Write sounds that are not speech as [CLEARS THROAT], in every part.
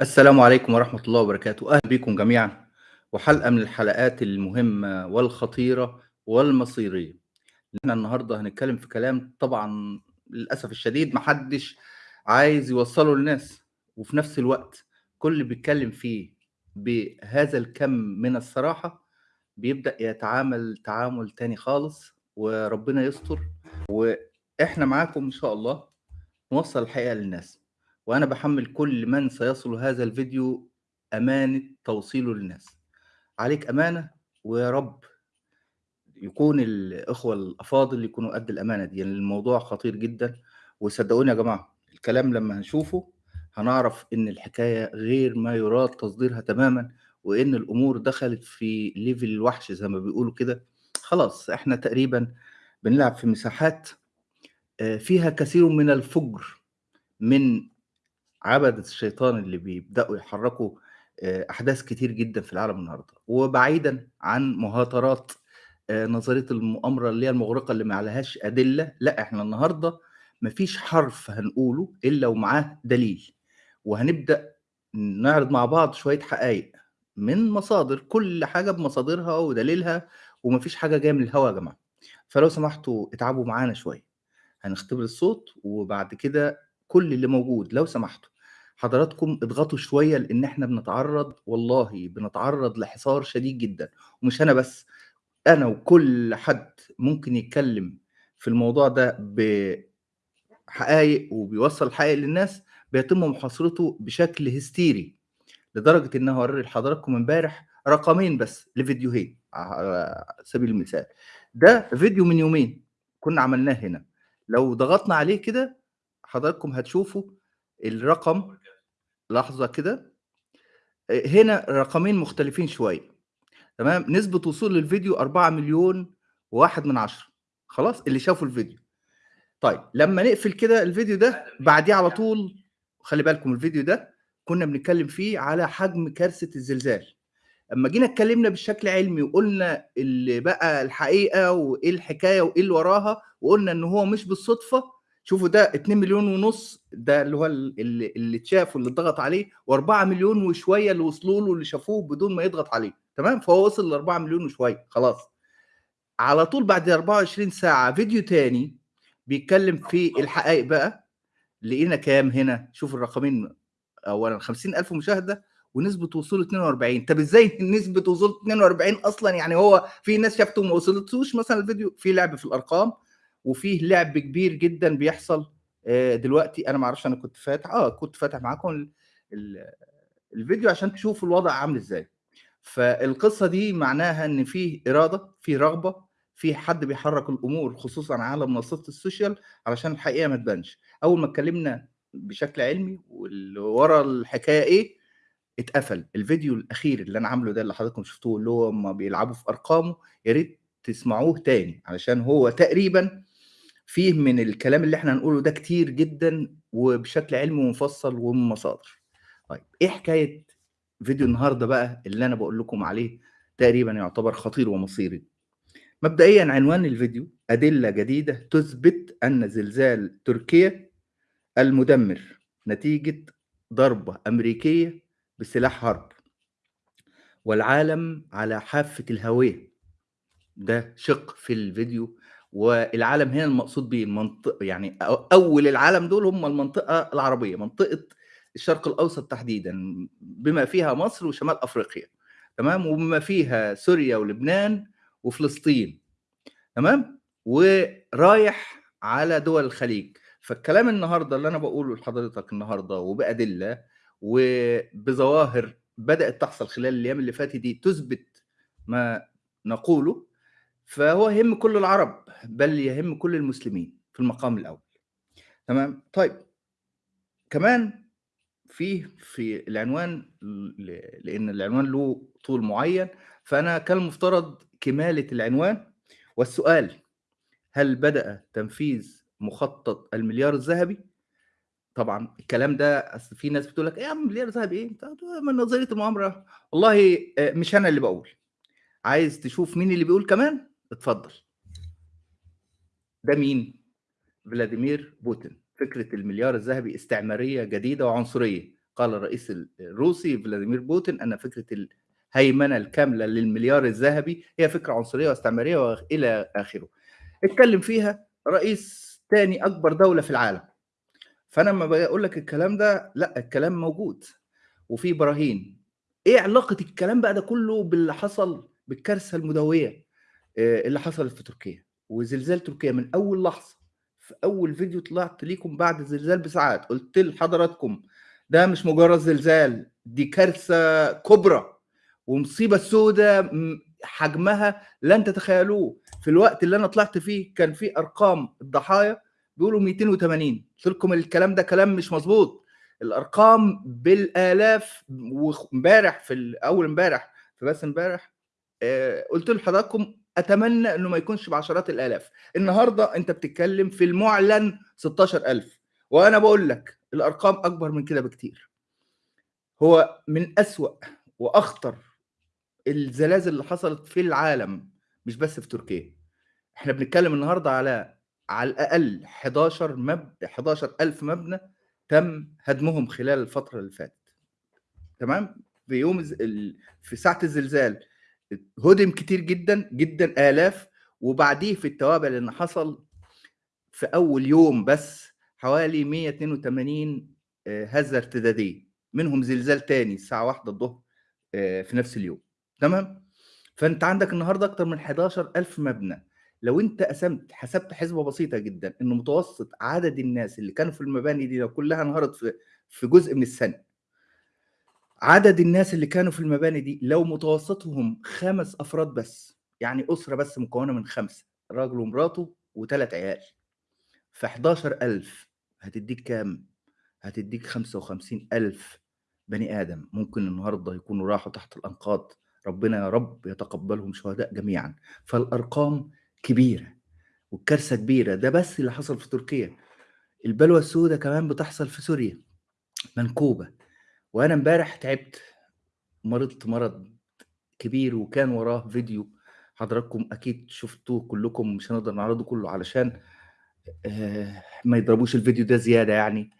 السلام عليكم ورحمة الله وبركاته، أهلا بكم جميعًا، وحلقة من الحلقات المهمة والخطيرة والمصيرية. إحنا النهارده هنتكلم في كلام طبعًا للأسف الشديد ما حدش عايز يوصّله للناس، وفي نفس الوقت كل بيتكلم فيه بهذا الكم من الصراحة، بيبدأ يتعامل تعامل تاني خالص، وربنا يستر، وإحنا معاكم إن شاء الله نوصّل الحقيقة للناس، وأنا باحمّل كل من سيصل هذا الفيديو أمانة توصيله للناس. عليك أمانة ويا رب يكون الإخوة الأفاضل يكونوا قد الأمانة دي، لأن الموضوع خطير جدًا، وصدقوني يا جماعة الكلام لمّا هنشوفه هنعرف إن الحكاية غير ما يُراد تصديرها تمامًا، وإن الأمور دخلت في level الوحش زي ما بيقولوا كده، خلاص إحنا تقريبًا بنلعب في مساحات آآ فيها كثير من الفُجر من عبدة الشيطان اللي بيبدأوا يحرّكوا آآ أحداث كتير جدًا في العالم النهارده، وبعيدًا عن مهاترات آآ نظرية المؤامرة اللي هي المُغرقة اللي ما عليهاش أدلة، لأ إحنا النهارده ما فيش حرف هنقوله إلا ومعاه دليل، وهنبدأ نعرض مع بعض شوية حقايق من مصادر، كل حاجة بمصادرها ودليلها، وما فيش حاجة جاية من الهوا يا جماعة، فلو سمحتوا اتعبوا معانا شوية، هنختبر الصوت وبعد كده كل اللي موجود لو سمحتوا. حضراتكم اضغطوا شوية لإن إحنا بنتعرّض والله بنتعرّض لحصار شديد جدًا، ومش أنا بس، أنا وكل حد ممكن يتكلم في الموضوع ده بحقايق وبيوصّل الحقايق للناس، بيتم محاصرته بشكل هستيري، لدرجة إن هاورّي لحضراتكم امبارح رقمين بس لفيديوهين على سبيل المثال. ده فيديو من يومين كنا عملناه هنا، لو ضغطنا عليه كده حضراتكم هتشوفوا الرقم لحظة كده، هنا رقمين مختلفين شوية، تمام، نسبة وصول للفيديو 4.1 خلاص، اللي شافوا الفيديو. طيب لمّا نقفل كده الفيديو ده بعديه على طول خلّي بالكم الفيديو ده كنا بنتكلم فيه على حجم كارثة الزلزال، أمّا جينا اتكلمنا بشكل علمي وقُلنا اللي بقى الحقيقة وإيه الحكاية وإيه اللي وراها، وقُلنا إن هو مش بالصدفة، شوفوا ده 2.500.000 ده اللي هو ال اللي اللي اتشاف واللي اتضغط عليه، و4.000.000 وشوية اللي وصلوا له واللي شافوه بدون ما يضغط عليه، تمام، فهو وصل ل4.000.000 وشوية خلاص. على طول بعد 24 ساعة فيديو تاني بيتكلم في الحقايق بقى، لقينا كام هنا؟ شوفوا الرقمين أولًا 50.000 مشاهدة ونسبة وصول 42 طب إزاي نسبة وصول 42 أصلًا يعني هو في ناس شافته وما وصلتوش مثلًا الفيديو؟ في لعب في الأرقام، وفيه لعب كبير جدًا بيحصل آآ دلوقتي أنا ما أعرفش أنا كنت فاتح آه كنت فاتح معاكم ال ال الفيديو عشان تشوفوا الوضع عامل إزاي. فالقصة دي معناها إن في إرادة، في رغبة، في حد بيحرّك الأمور خصوصًا على منصات السوشيال علشان الحقيقة ما تبانش. أول ما اتكلمنا بشكل علمي واللي ورا الحكاية إيه، اتقفل. الفيديو الأخير اللي أنا عامله ده اللي حضراتكم شفتوه اللي هو هُم بيلعبوا في أرقامه، يا ريت تسمعوه تاني علشان هو تقريبًا فيه من الكلام اللي إحنا هنقوله ده كتير جدًا وبشكل علمي ومفصل ومن مصادر. طيب إيه حكاية فيديو النهارده بقى اللي أنا باقول لكم عليه تقريبًا يعتبر خطير ومصيري. مبدئيًا عنوان الفيديو: أدلة جديدة تثبت أن زلزال تركيا المدمر نتيجة ضربة أمريكية بسلاح حرب. والعالم على حافة الهوية. ده شِق في الفيديو، والعالم هنا المقصود بيه المنط يعني أ أول العالم دول هم المنطقة العربية، منطقة الشرق الأوسط تحديدًا، بما فيها مصر وشمال أفريقيا، تمام، وبما فيها سوريا ولبنان وفلسطين، تمام، ورايح على دول الخليج. فالكلام النهارده اللي أنا باقوله لحضرتك النهارده وبأدلة وبظواهر بدأت تحصل خلال الأيام اللي فاتت دي تثبت ما نقوله، فهو يهِم كل العرب، بل يهِم كل المسلمين في المقام الأول، تمام. طيب كمان فيه في العنوان ل لإن العنوان له طول معين، فأنا كان المفترض كمالة العنوان والسؤال: هل بدأ تنفيذ مخطط المليار الذهبي؟ طبعًا الكلام ده أصل في ناس بتقول لك: "إيه يا عم مليار ذهبي إيه؟ أنت من نظرية المؤامرة." والله آآ مش أنا اللي باقول. عايز تشوف مين اللي بيقول كمان؟ اتفضل. ده مين؟ فلاديمير بوتين. فكرة المليار الذهبي استعمارية جديدة وعنصرية، قال الرئيس ال الروسي فلاديمير بوتين أن فكرة الهيمنة الكاملة للمليار الذهبي هي فكرة عنصرية واستعمارية وإلى آخره. اتكلم فيها رئيس تاني أكبر دولة في العالم. فأنا أمّا باجي أقول لك الكلام ده، لأ الكلام موجود وفي براهين. إيه علاقة الكلام بقى ده كله باللي حصل بالكارثة المدوية آآ اللي حصلت في تركيا، وزلزال تركيا من أول لحظة، في أول فيديو طلعت ليكم بعد الزلزال بساعات، قُلت لحضراتكم ده مش مجرد زلزال، دي كارثة كبرى. ومصيبة سودا م حجمها لن تتخيلوه. في الوقت اللي أنا طلعت فيه كان في أرقام الضحايا بيقولوا 280 قُلت لكم الكلام ده كلام مش مضبوط، الأرقام بالآلاف وخ امبارح في ال أول امبارح في بث امبارح آآ قُلت لحضراتكم أتمنى إنه ما يكونش بعشرات الآلاف، النهارده أنت بتتكلم في المُعلن 16.000 وأنا باقول لك الأرقام أكبر من كده بكتير. هو من أسوأ وأخطر الزلازل اللي حصلت في العالم، مش بس في تركيا. إحنا بنتكلم النهارده على على الأقل 11 مب 11.000 مبنى تم هدمهم خلال الفترة اللي فاتت. تمام؟ في يوم ال في ساعة الزلزال هُدم كتير جدًا، جدًا آلاف، وبعديه في التوابع إن حصل في أول يوم بس حوالي 182 آآ هزة ارتدادية، منهم زلزال تاني الساعة 13:00 آآ في نفس اليوم، تمام؟ فأنت عندك النهارده أكتر من 11.000 مبنى، لو أنت قسمت حسبت حسبة بسيطة جدًا إن متوسط عدد الناس اللي كانوا في المباني دي لو كلها انهارت في في جزء من الثانية عدد الناس اللي كانوا في المباني دي لو متوسطهم 5 أفراد بس، يعني أسرة بس مكونة من 5 راجل ومراته و3 عيال، ف11.000 هتدّيك كام؟ هتدّيك 55.000 بني آدم ممكن النهارده يكونوا راحوا تحت الأنقاض، ربنا يا رب يتقبلهم شهداء جميعًا. فالأرقام كبيرة والكارثة كبيرة، ده بس اللي حصل في تركيا. البلوى السودا كمان بتحصل في سوريا، منكوبة، وأنا امبارح تعبت، مرضت مرض كبير وكان وراه فيديو حضراتكم أكيد شفتوه كلكم مش هنقدر نعرضه كله علشان آآ ما يضربوش الفيديو ده زيادة يعني،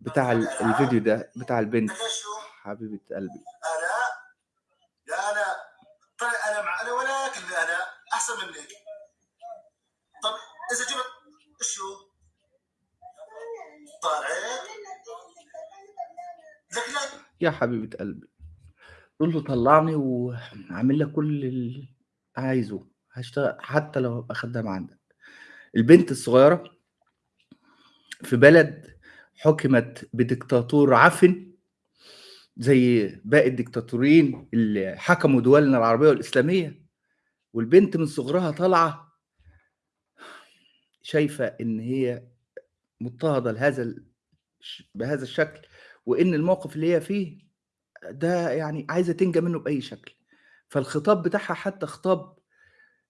بتاع ال الفيديو ده بتاع البنت. حبيبة قلبي. آلاء يا آلاء طيب أنا مع أنا ولكن أنا أحسن منك طب إذا جبت شو طالعين لك لا يا حبيبة قلبي، قُل له طلّعني وهاعمل لك كل اللي عايزه، هاشتغل حتى لو هابقى خدّام عندك. البنت الصغيرة في بلد حُكمت بديكتاتور عفن زي باقي الديكتاتورين اللي حكموا دولنا العربية والإسلامية، والبنت من صغرها طالعة شايفة إن هي مضطهدة لهذا بهذا الشكل، وإن الموقف اللي هي فيه ده يعني عايزة تنجى منه بأي شكل، فالخطاب بتاعها حتى خطاب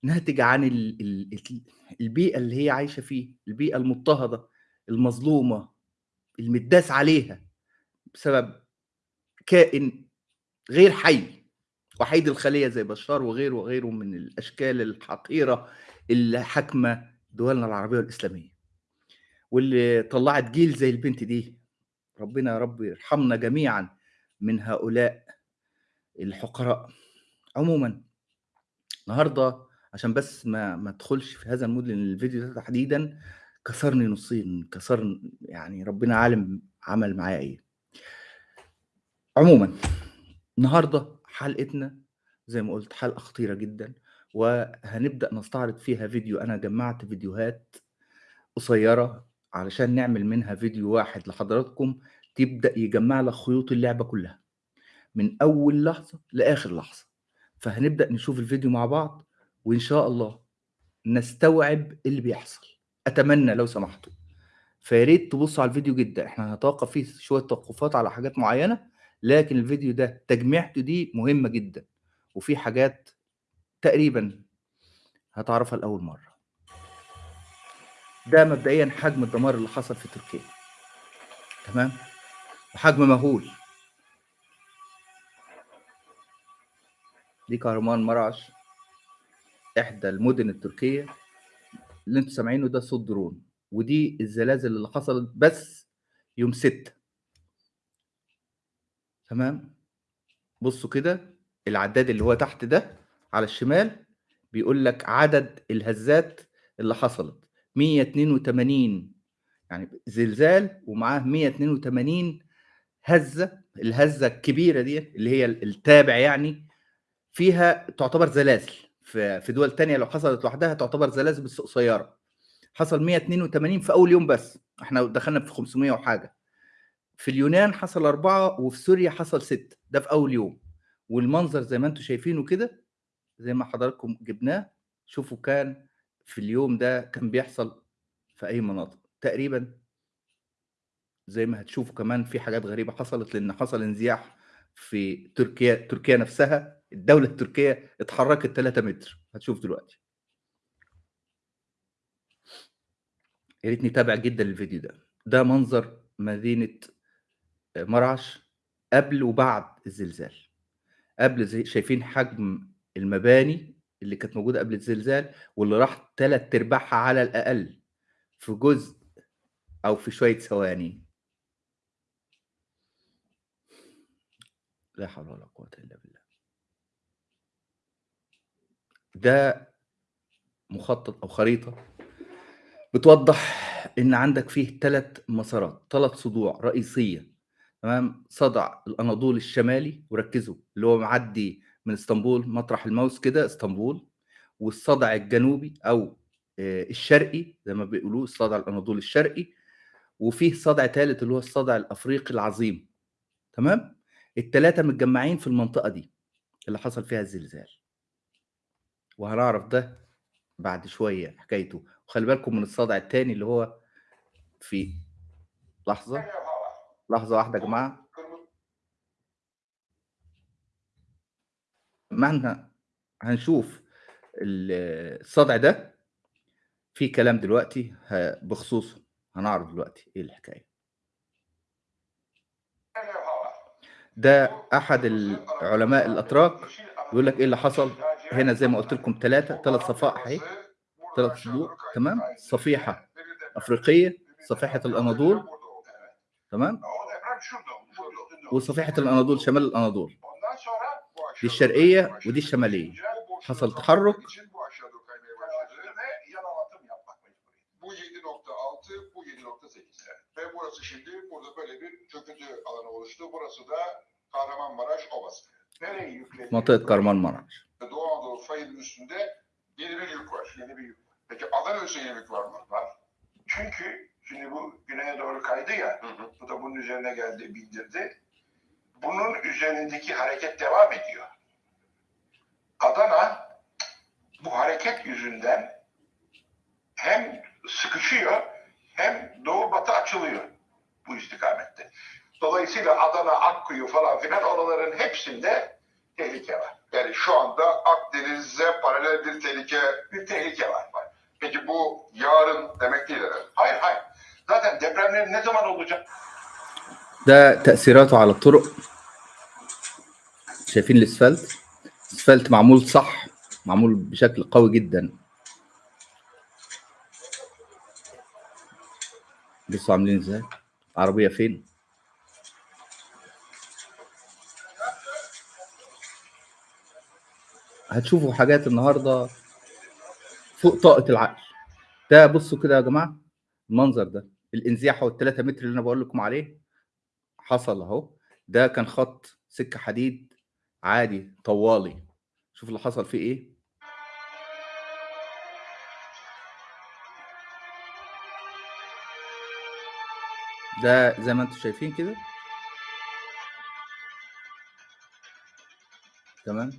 ناتج عن ال ال ال البيئة اللي هي عايشة فيه، البيئة المضطهدة، المظلومة، المتداس عليها بسبب كائن غير حي، وحيد الخلية زي بشار وغيره، وغيره من الأشكال الحقيرة اللي حاكمة دولنا العربية والإسلامية. واللي طلّعت جيل زي البنت دي، ربنا يا رب يرحمنا جميعًا من هؤلاء الحقراء. عمومًا النهارده عشان بس ما ما ادخلش في هذا الmood لأن الفيديو ده تحديدًا كسرني نُصّين، كسرن يعني ربنا عالم عمل معايا إيه. عمومًا النهارده حلقتنا زي ما قُلت حلقة خطيرة جدًا، وهنبدأ نستعرض فيها فيديو أنا جمّعت فيديوهات قصيرة علشان نعمل منها فيديو واحد لحضراتكم تبدأ يجمّع لك خيوط اللعبة كلها، من أول لحظة لآخر لحظة. فهنبدأ نشوف الفيديو مع بعض، وإن شاء الله نستوعب اللي بيحصل، أتمنى لو سمحتوا. فيا ريت تبصوا على الفيديو جدًا، إحنا هنتوقف فيه شوية توقفات على حاجات معينة، لكن الفيديو ده تجميعته دي مهمة جدًا، وفي حاجات تقريبًا هتعرفها لأول مرة. ده مبدئيًا حجم الدمار اللي حصل في تركيا. تمام؟ وحجم مهول. دي كهرمان مراش، إحدى المدن التركية، اللي أنتم سامعينه ده صوت درون، ودي الزلازل اللي حصلت بس يوم 6. تمام بصوا كده العداد اللي هو تحت ده على الشمال بيقول لك عدد الهزات اللي حصلت 182 يعني زلزال ومعاه 182 هزة الهزة الكبيرة دي اللي هي التابع يعني فيها تعتبر زلازل. في دول تانية لو حصلت لوحدها تعتبر زلازل بس قصيرة. حصل 182 في أول يوم بس. إحنا دخلنا في 500 وحاجة. في اليونان حصل أربعة وفي سوريا حصل ست ده في أول يوم. والمنظر زي ما أنتم شايفينه كده زي ما حضراتكم جبناه شوفوا كان في اليوم ده كان بيحصل في أي مناطق تقريبا زي ما هتشوفوا كمان في حاجات غريبة حصلت لأن حصل انزياح في تركيا تركيا نفسها الدولة التركية اتحركت 3 متر هتشوف دلوقتي. يا ريت نتابع جدا الفيديو ده. ده منظر مدينة مرعش قبل وبعد الزلزال. قبل زي شايفين حجم المباني اللي كانت موجودة قبل الزلزال واللي راح تلات أرباعها على الأقل في جزء أو في شوية ثواني. لا حول ولا قوة إلا بالله. ده مخطط أو خريطة بتوضح إن عندك فيه ثلاث مسارات ثلاث صدوع رئيسية تمام؟ صدع الأناضول الشمالي وركزوا اللي هو معدي من اسطنبول مطرح الموس كده اسطنبول والصدع الجنوبي أو الشرقي زي ما بيقولوه الصدع الأناضول الشرقي وفيه صدع ثالث اللي هو الصدع الأفريقي العظيم. تمام؟ الثلاثه متجمعين في المنطقة دي اللي حصل فيها الزلزال. وهنعرف ده بعد شوية حكايته. وخلي بالكم من الصدع الثاني اللي هو في لحظة. لحظة واحدة يا جماعة. ما إحنا هنشوف الصدع ده في كلام دلوقتي بخصوصه هنعرف دلوقتي إيه الحكاية. ده أحد العلماء الأتراك يقول لك إيه اللي حصل. هنا زي ما قلت لكم ثلاثة ثلاث صفائح أهي. ثلاث صدوع تمام؟ صفيحة أفريقية صفيحة الأناضول تمام؟ وصفيحة الأناضول شمال الأناضول. دي الشرقية ودي الشمالية حصل تحرك bu 7.6, bu 7.8. Ve burası şimdi burada böyle bir çöküntü alanı oluştu. Burası da Kahramanmaraş Ovası. Nereye yükleniyor? منطقة Kahramanmaraş. Doğu Anadolu fayının üstünde yeni bir yük var. Yeni bir yük var. Peki Adana'da yeni bir yük var mı? Var. Çünkü şimdi bu güneye doğru kaydı ya, Hı hı. bu da bunun üzerine geldi, bildirdi. Bunun üzerindeki hareket devam ediyor. Adana bu hareket yüzünden hem sıkışıyor hem doğu batı açılıyor bu istikamette. Dolayısıyla Adana, Akkuyu falan filan oraların hepsinde tehlike var. Yani şu anda Akdeniz'e paralel bir tehlike. Bir tehlike var. var. Peki bu yarın demek değil herhalde. Hayır hayır. Zaten depremler ne zaman olacak? ده تأثيراته على الطرق شايفين الاسفلت اسفلت معمول صح معمول بشكل قوي جدا. بصوا عاملين إزاي؟ عربية فين؟ هتشوفوا حاجات النهارده فوق طاقة العقل. ده بصوا كده يا جماعة المنظر ده الإنزياح هو الثلاثة متر اللي أنا بقول لكم عليه حصل أهو. ده كان خط سكة حديد عادي طوالي. شوف اللي حصل فيه إيه. ده زي ما أنتم شايفين كده. تمام.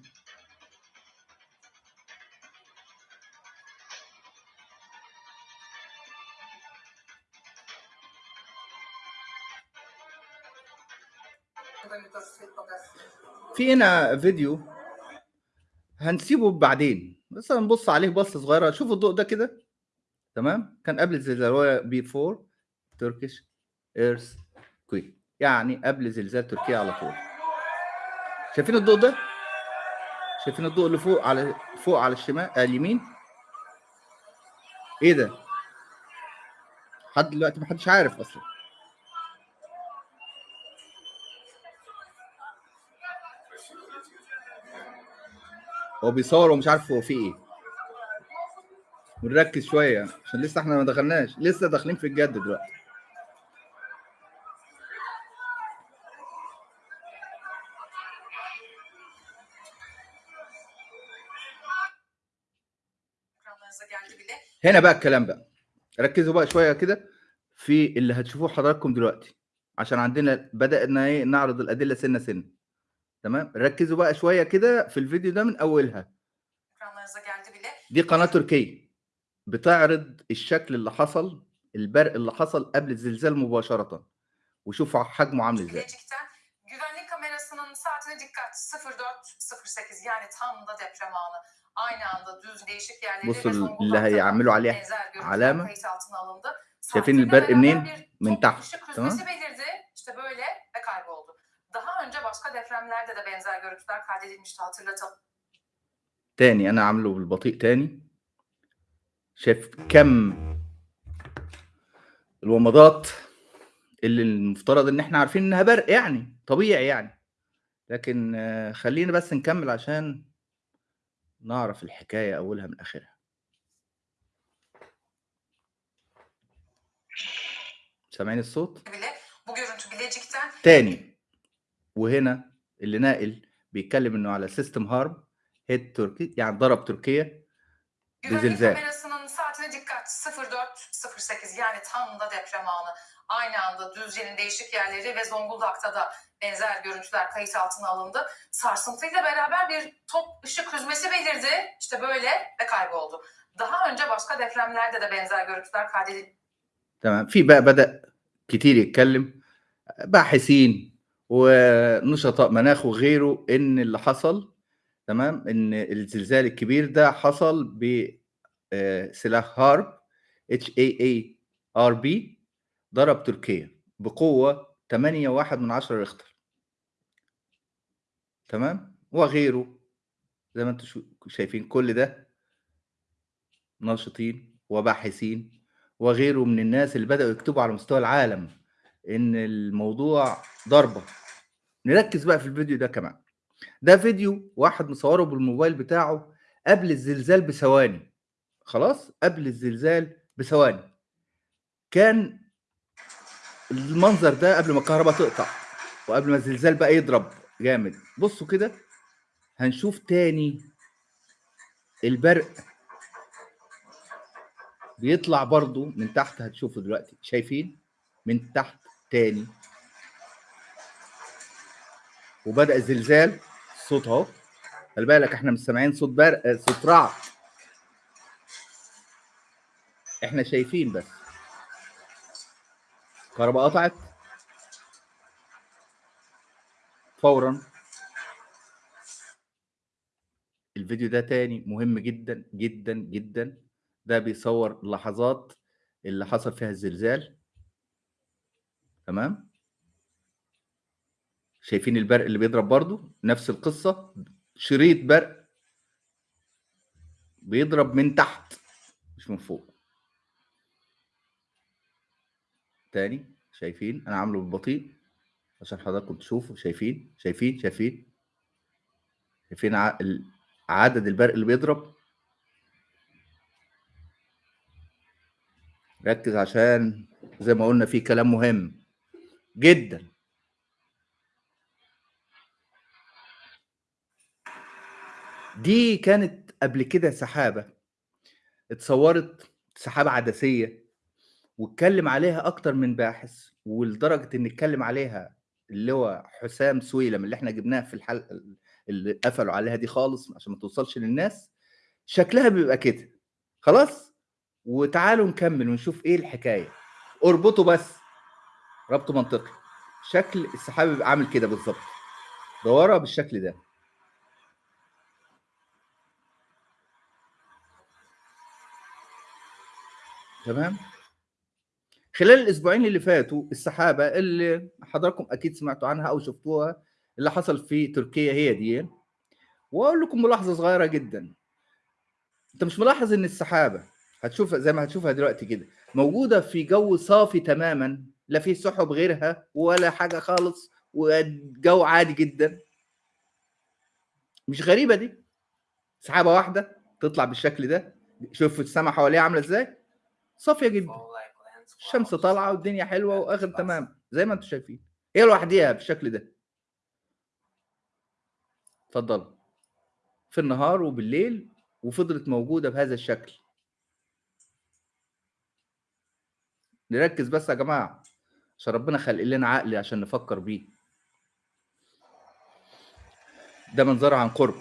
في هنا فيديو هنسيبه بعدين. بس هنبص عليه بصة صغيرة. شوفوا الضوء ده كده. تمام؟ كان قبل الزلزال هو بي 4 تركيش إيرث كويك يعني قبل زلزال تركيا على طول. شايفين الضوء ده؟ شايفين الضوء اللي فوق على فوق على الشمال آه اليمين؟ إيه ده؟ لحد دلوقتي محدش عارف أصلا. هو بيصور ومش عارف هو فيه إيه. ونركز شوية عشان لسه إحنا ما دخلناش. لسه داخلين في الجد دلوقتي. هنا بقى الكلام بقى. ركزوا بقى شوية كده في اللي هتشوفوه حضراتكم دلوقتي. عشان عندنا بدأنا إيه نعرض الأدلة سنة سنة. تمام؟ ركزوا بقى شوية كده في الفيديو ده من أولها. دي قناة تركيه بتعرض الشكل اللي حصل البرق اللي حصل قبل الزلزال مباشرة. وشوفوا حجمه عامل إزاي. بصوا اللي هيعملوا عليها علامة. شايفين البرق منين؟ من تحت. تمام؟ Daha önce başka depremlerde de benzer görüntüler kaydedilmişti hatırlatalım. تاني أنا عامله بالبطيء تاني شايف كم الومضات اللي المفترض ان إحنا عارفين انها برق يعني طبيعي يعني لكن خلينا بس نكمل عشان نعرف الحكاية اولها من اخرها سامعين الصوت تاني وهنا اللي ناقل بيتكلم انه على سيستم هارم هيد تركي يعني ضرب تركيا Güvenlik Zilzal. kamerasının saatine dikkat 04.08 yani tam da deprem anı. Aynı anda Düzce'nin değişik yerleri ve Zonguldak'ta da benzer görüntüler kayıt altına alındı. Sarsıntıyla beraber bir top ışık hüzmesi belirdi. İşte böyle ve kayboldu. Daha önce başka depremlerde de benzer görüntüler kaydedildi. تمام في بقى بدأ كتير يتكلم باحثين ونشطاء مناخ وغيره إن اللي حصل تمام؟ إن الزلزال الكبير ده حصل بسلاح هارب اتش اي اي HAARP ضرب تركيا بقوة 8 واحد من عشرة ريختر تمام؟ وغيره. زي ما أنتم شايفين كل ده ناشطين وباحثين وغيره من الناس اللي بدأوا يكتبوا على مستوى العالم. إن الموضوع ضربة. نركز بقى في الفيديو ده كمان. ده فيديو واحد مصوره بالموبايل بتاعه قبل الزلزال بثواني. خلاص؟ قبل الزلزال بثواني. كان المنظر ده قبل ما الكهرباء تقطع وقبل ما الزلزال بقى يضرب جامد. بصوا كده هنشوف تاني البرق بيطلع برضو من تحت. هتشوفوا دلوقتي. شايفين؟ من تحت. تاني. وبدأ الزلزال الصوت اهو. خلي بالك إحنا مش سامعين صوت برق صوت رعد. إحنا شايفين بس. الكهرباء قطعت. فورا. الفيديو ده تاني مهم جدا جدا جدا. ده بيصور اللحظات اللي حصل فيها الزلزال. تمام؟ شايفين البرق اللي بيضرب برضو؟ نفس القصة. شريط برق بيضرب من تحت مش من فوق. تاني شايفين؟ أنا عامله بالبطيء عشان حضراتكم تشوفوا. شايفين؟ شايفين؟ شايفين؟ شايفين عدد البرق اللي بيضرب؟ ركز عشان زي ما قلنا في كلام مهم. جدا. دي كانت قبل كده سحابة. اتصورت سحابة عدسية واتكلم عليها أكتر من باحث ولدرجة إن اتكلم عليها اللي هو حسام سويلم اللي إحنا جبناه في الحلقة اللي قفلوا عليها دي خالص عشان ما توصلش للناس. شكلها بيبقى كده. خلاص؟ وتعالوا نكمل ونشوف إيه الحكاية. اربطوا بس. ربط منطقي. شكل السحاب بيبقى عامل كده بالظبط. دورها بالشكل ده. تمام؟ خلال الأسبوعين اللي فاتوا السحابة اللي حضراتكم أكيد سمعتوا عنها أو شفتوها اللي حصل في تركيا هي دي. وأقول لكم ملاحظة صغيرة جدا. أنت مش ملاحظ إن السحابة هتشوف زي ما هتشوفها دلوقتي كده. موجودة في جو صافي تماما لا فيه سحب غيرها ولا حاجة خالص والجو عادي جدا. مش غريبة دي؟ سحابة واحدة تطلع بالشكل ده؟ شوف السماء حواليها عاملة إزاي؟ صافية جدا. الشمس طالعة والدنيا حلوة وآخر تمام زي ما أنتم شايفين. هي لوحديها بالشكل ده. اتفضل في النهار وبالليل وفضلت موجودة بهذا الشكل. نركز بس يا جماعة عشان ربنا خلق لنا عقل عشان نفكر بيه. ده منظرها عن قرب.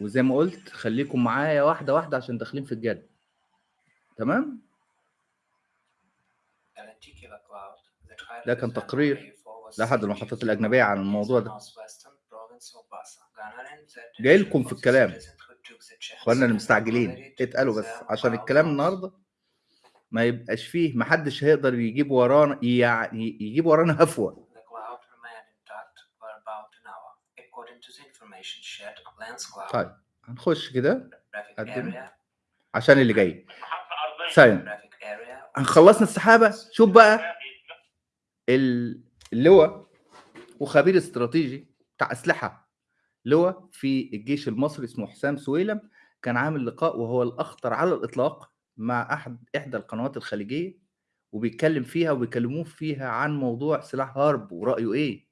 وزي ما قلت خليكم معايا واحدة واحدة عشان داخلين في الجد. تمام؟ ده كان تقرير لأحد المحطات الأجنبية عن الموضوع ده. جاي لكم في الكلام. اخواننا المستعجلين اتقالوا بس. عشان الكلام النهارده ما يبقاش فيه محدش هيقدر يجيب ورانا يعني يجيب ورانا هفوة. طيب هنخش كده. عشان اللي جاي. ثانية هنخلصنا السحابة. شوف بقى ال- اللواء وخبير استراتيجي بتاع أسلحة. لواء في الجيش المصري اسمه حسام سويلم. كان عامل لقاء وهو الأخطر على الإطلاق مع أحد إحدى القنوات الخليجية وبيتكلم فيها وبيكلموه فيها عن موضوع سلاح هارب ورأيه إيه.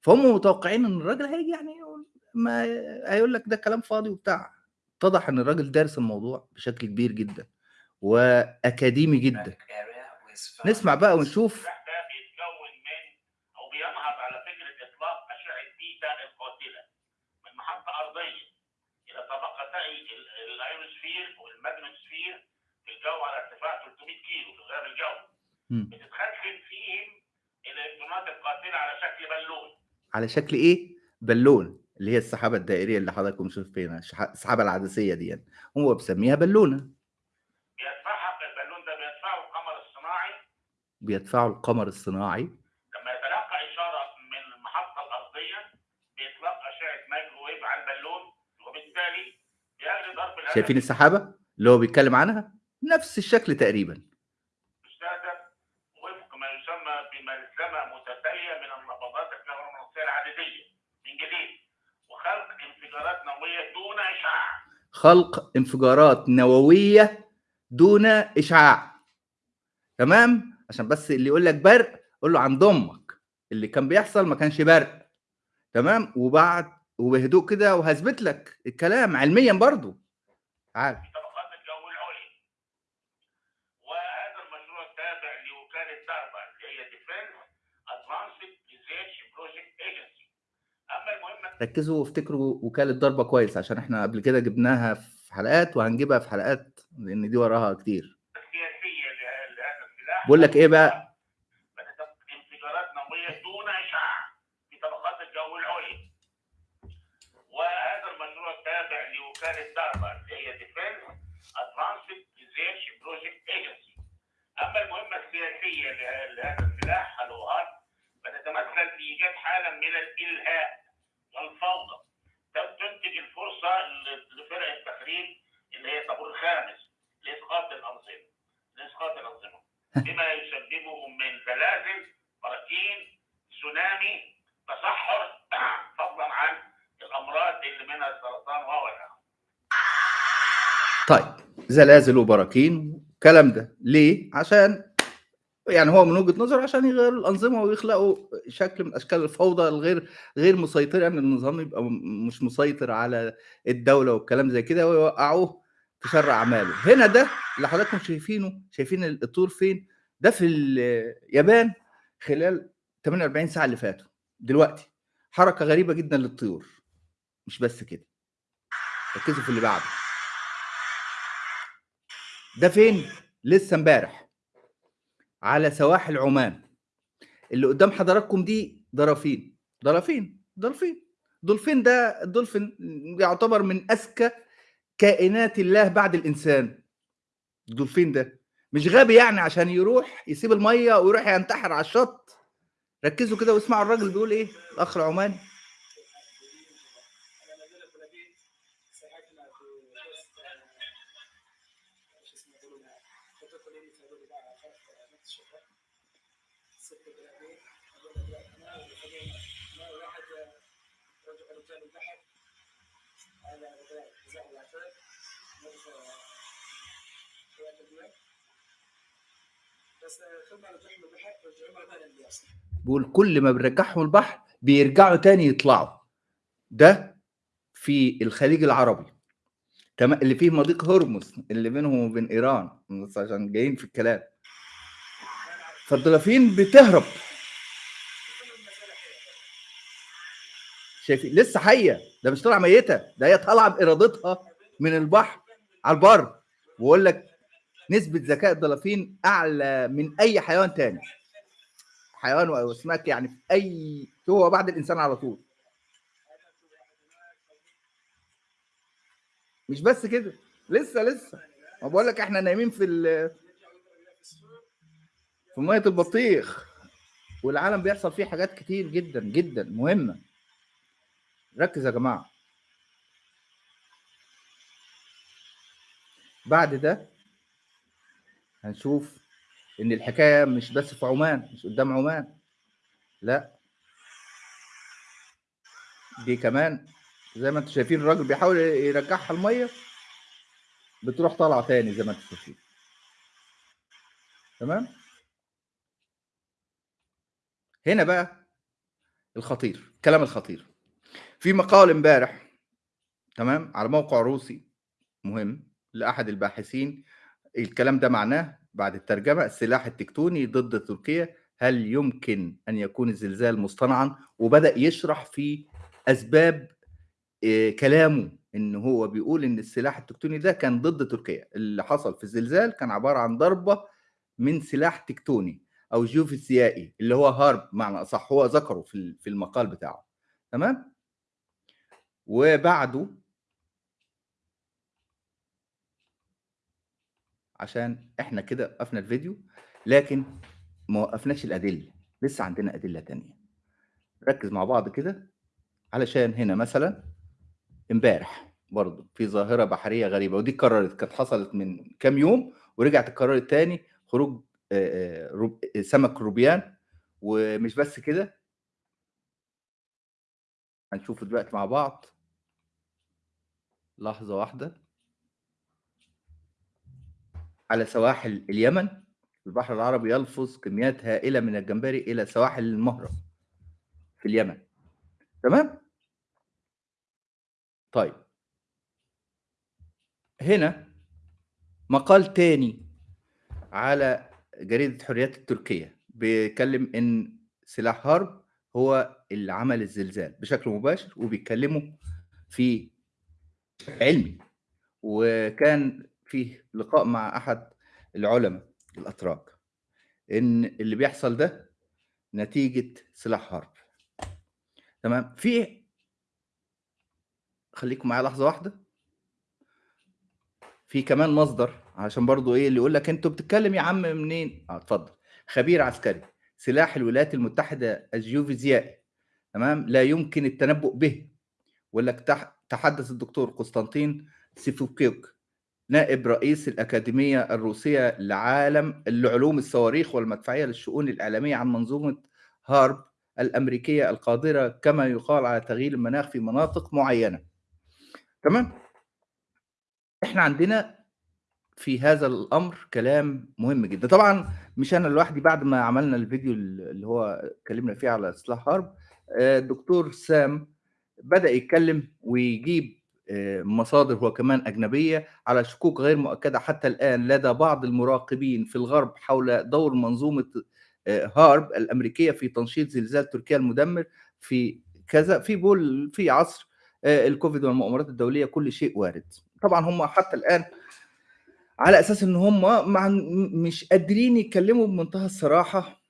فهم متوقعين إن الراجل هيجي يعني يقول ما هيقول لك ده كلام فاضي وبتاع. اتضح إن الراجل دارس الموضوع بشكل كبير جدا وأكاديمي جدا. نسمع بقى ونشوف السلاح ده بيتكون من أو بينهض على فكره اطلاق اشعه بيتا القاتله من محطه ارضيه إلى طبقتي ال- ال ionosphere وال magnetosphere في الجو على ارتفاع 300 كيلو في غير الجو. بتتخزن فيهم الالكترونات القاتلة على شكل بالون. على شكل إيه؟ بالون اللي هي السحابة الدائرية اللي حضراتكم شايفينها السحابة العدسية دي يعني. هو بيسميها بالونة. بيدفعها البالون ده بيدفعه القمر الصناعي. بيدفعوا القمر الصناعي. لما يتلقى إشارة من المحطة الأرضية بيطلق اشعه مايكروويف على البالون وبالتالي بيجري ضرب شايفين السحابة اللي هو بيتكلم عنها؟ نفس الشكل تقريبا. مستهدف وفق ما يسمى بملزمه متتالية من النبضات الكهرومغناطيسية العدديه من جديد وخلق انفجارات نووية دون إشعاع. خلق انفجارات نووية دون إشعاع. تمام؟ عشان بس اللي يقول لك برق قول له عند أمك. اللي كان بيحصل ما كانش برق. تمام؟ وبعد وبهدوء كده وهثبت لك الكلام علميا برضو. تعال في طبقات الجو العليا وهذا المشروع تابع لوكاله داربا اللي هي Defense Advanced Research Project Agency اما المهمه ركزوا وافتكروا وكالة داربا كويس عشان إحنا قبل كده جبناها في حلقات وهنجيبها في حلقات لأن دي وراها كتير. بقول لك إيه بقى؟ انفجارات نوويه دون اشعاع في طبقات الجو العليا وهذا المشروع تابع لوكاله اللي هي ادفانسد بروجكت ايجنسي اما المهمه السياسيه له- لهذا السلاح الوهات فتتمثل في إيجاد حالة من الإلهاء والفوضى تم- تنتج الفرصه ل- لفرق التخريب اللي هي الطابور الخامس لاسقاط الانظمه لاسقاط الانظمه بما يسببه من زلازل براكين تسونامي تصحر [CLEARS THROAT] فضلا عن الأمراض اللي منها السرطان وغيرها طيب زلازل وبراكين الكلام ده. ليه؟ عشان يعني هو من وجهة نظره عشان يغيروا الأنظمة ويخلقوا شكل من أشكال الفوضى الغير غير مسيطرة يعني النظام يبقى مش مسيطر على الدولة والكلام زي كده ويوقعوه في شر أعماله. هنا ده اللي حضراتكم شايفينه. شايفين الطور فين؟ ده في اليابان خلال 48 ساعة اللي فاتوا. دلوقتي حركة غريبة جدا للطيور. مش بس كده. ركزوا في اللي بعده. ده فين؟ لسه امبارح. على سواحل عمان. اللي قدام حضراتكم دي ضرافين ضرافين دولفين. دولفين ده الدولفين يعتبر من أذكى كائنات الله بعد الإنسان. الدولفين ده. مش غبي يعني عشان يروح يسيب المية ويروح ينتحر على الشط؟ ركزوا كده واسمعوا الراجل بيقول إيه الأخ العماني. [LAUGHS] أنا نزلت بيقول كل ما بنرجعهم البحر بيرجعوا تاني يطلعوا. ده في الخليج العربي. تمام اللي فيه مضيق هرمز اللي بينهم وبين إيران عشان جايين في الكلام. فالدلافين بتهرب. شايفين؟ لسه حية. ده مش طالعة ميتة. ده هي طالعة بإرادتها من البحر على البر. ويقول لك نسبة ذكاء الدلافين أعلى من أي حيوان تاني. حيوان أو اسماك يعني في اي هو بعد الإنسان على طول. مش بس كده لسه لسه. ما بقول لك إحنا نايمين في ال- في مية البطيخ. والعالم بيحصل فيه حاجات كتير جدا جدا. مهمة. ركز يا جماعة. بعد ده هنشوف إن الحكاية مش بس في عمان مش قدام عمان. لا. دي كمان زي ما أنتم شايفين الراجل بيحاول يرجعها المية بتروح طالعة تاني زي ما أنتم شايفين. تمام؟ هنا بقى الخطير الكلام الخطير. في مقال امبارح تمام على موقع روسي مهم لأحد الباحثين الكلام ده معناه بعد الترجمة السلاح التكتوني ضد تركيا هل يمكن أن يكون الزلزال مصطنعا؟ وبدأ يشرح في أسباب إيه، كلامه إن هو بيقول إن السلاح التكتوني ده كان ضد تركيا. اللي حصل في الزلزال كان عبارة عن ضربة من سلاح تكتوني أو جيوفيزيائي اللي هو هارب معنى أصح هو ذكره في المقال بتاعه. تمام؟ وبعده عشان إحنا كده وقفنا الفيديو لكن ما وقفناش الأدلة لسه عندنا أدلة تانية. ركز مع بعض كده علشان هنا مثلا إمبارح برضه في ظاهرة بحرية غريبة ودي اتكررت كانت حصلت من كام يوم ورجعت اتكررت تاني خروج سمك روبيان ومش بس كده. هنشوف دلوقتي مع بعض. لحظة واحدة. على سواحل اليمن البحر العربي يلفظ كميات هائلة من الجمبري إلى سواحل المهرة في اليمن. تمام؟ طيب. هنا مقال تاني على جريدة حريات التركية بيتكلم إن سلاح هارب هو اللي عمل الزلزال بشكل مباشر وبيتكلموا في علمي. وكان فيه لقاء مع أحد العلماء الأتراك إن اللي بيحصل ده نتيجة سلاح هارب تمام؟ في خليكم معايا لحظة واحدة. في كمان مصدر عشان برضو إيه اللي يقول لك أنتوا بتتكلم يا عم منين؟ آه اتفضل. خبير عسكري سلاح الولايات المتحدة الجيوفيزيائي. تمام؟ لا يمكن التنبؤ به. ويقول لك تح- تحدث الدكتور قسطنطين سيفوكيوك. نائب رئيس الأكاديمية الروسية لعالم لعلوم الصواريخ والمدفعية للشؤون الإعلامية عن منظومة هارب الأمريكية القادرة كما يقال على تغيير المناخ في مناطق معينة. تمام؟ إحنا عندنا في هذا الأمر كلام مهم جدا. طبعا مش أنا لوحدي بعد ما عملنا الفيديو اللي هو اتكلمنا فيه على سلاح هارب آه، الدكتور سام بدأ يتكلم ويجيب آه، مصادر هو كمان أجنبية على شكوك غير مؤكدة. حتى الآن لدى بعض المراقبين في الغرب حول دور منظومة آه، هارب الأمريكية في تنشيط زلزال تركيا المدمر في كذا في بول في عصر آه، الكوفيد والمؤامرات الدولية كل شيء وارد. طبعا هم حتى الآن على أساس إن هم مش قادرين يتكلموا بمنتهى الصراحة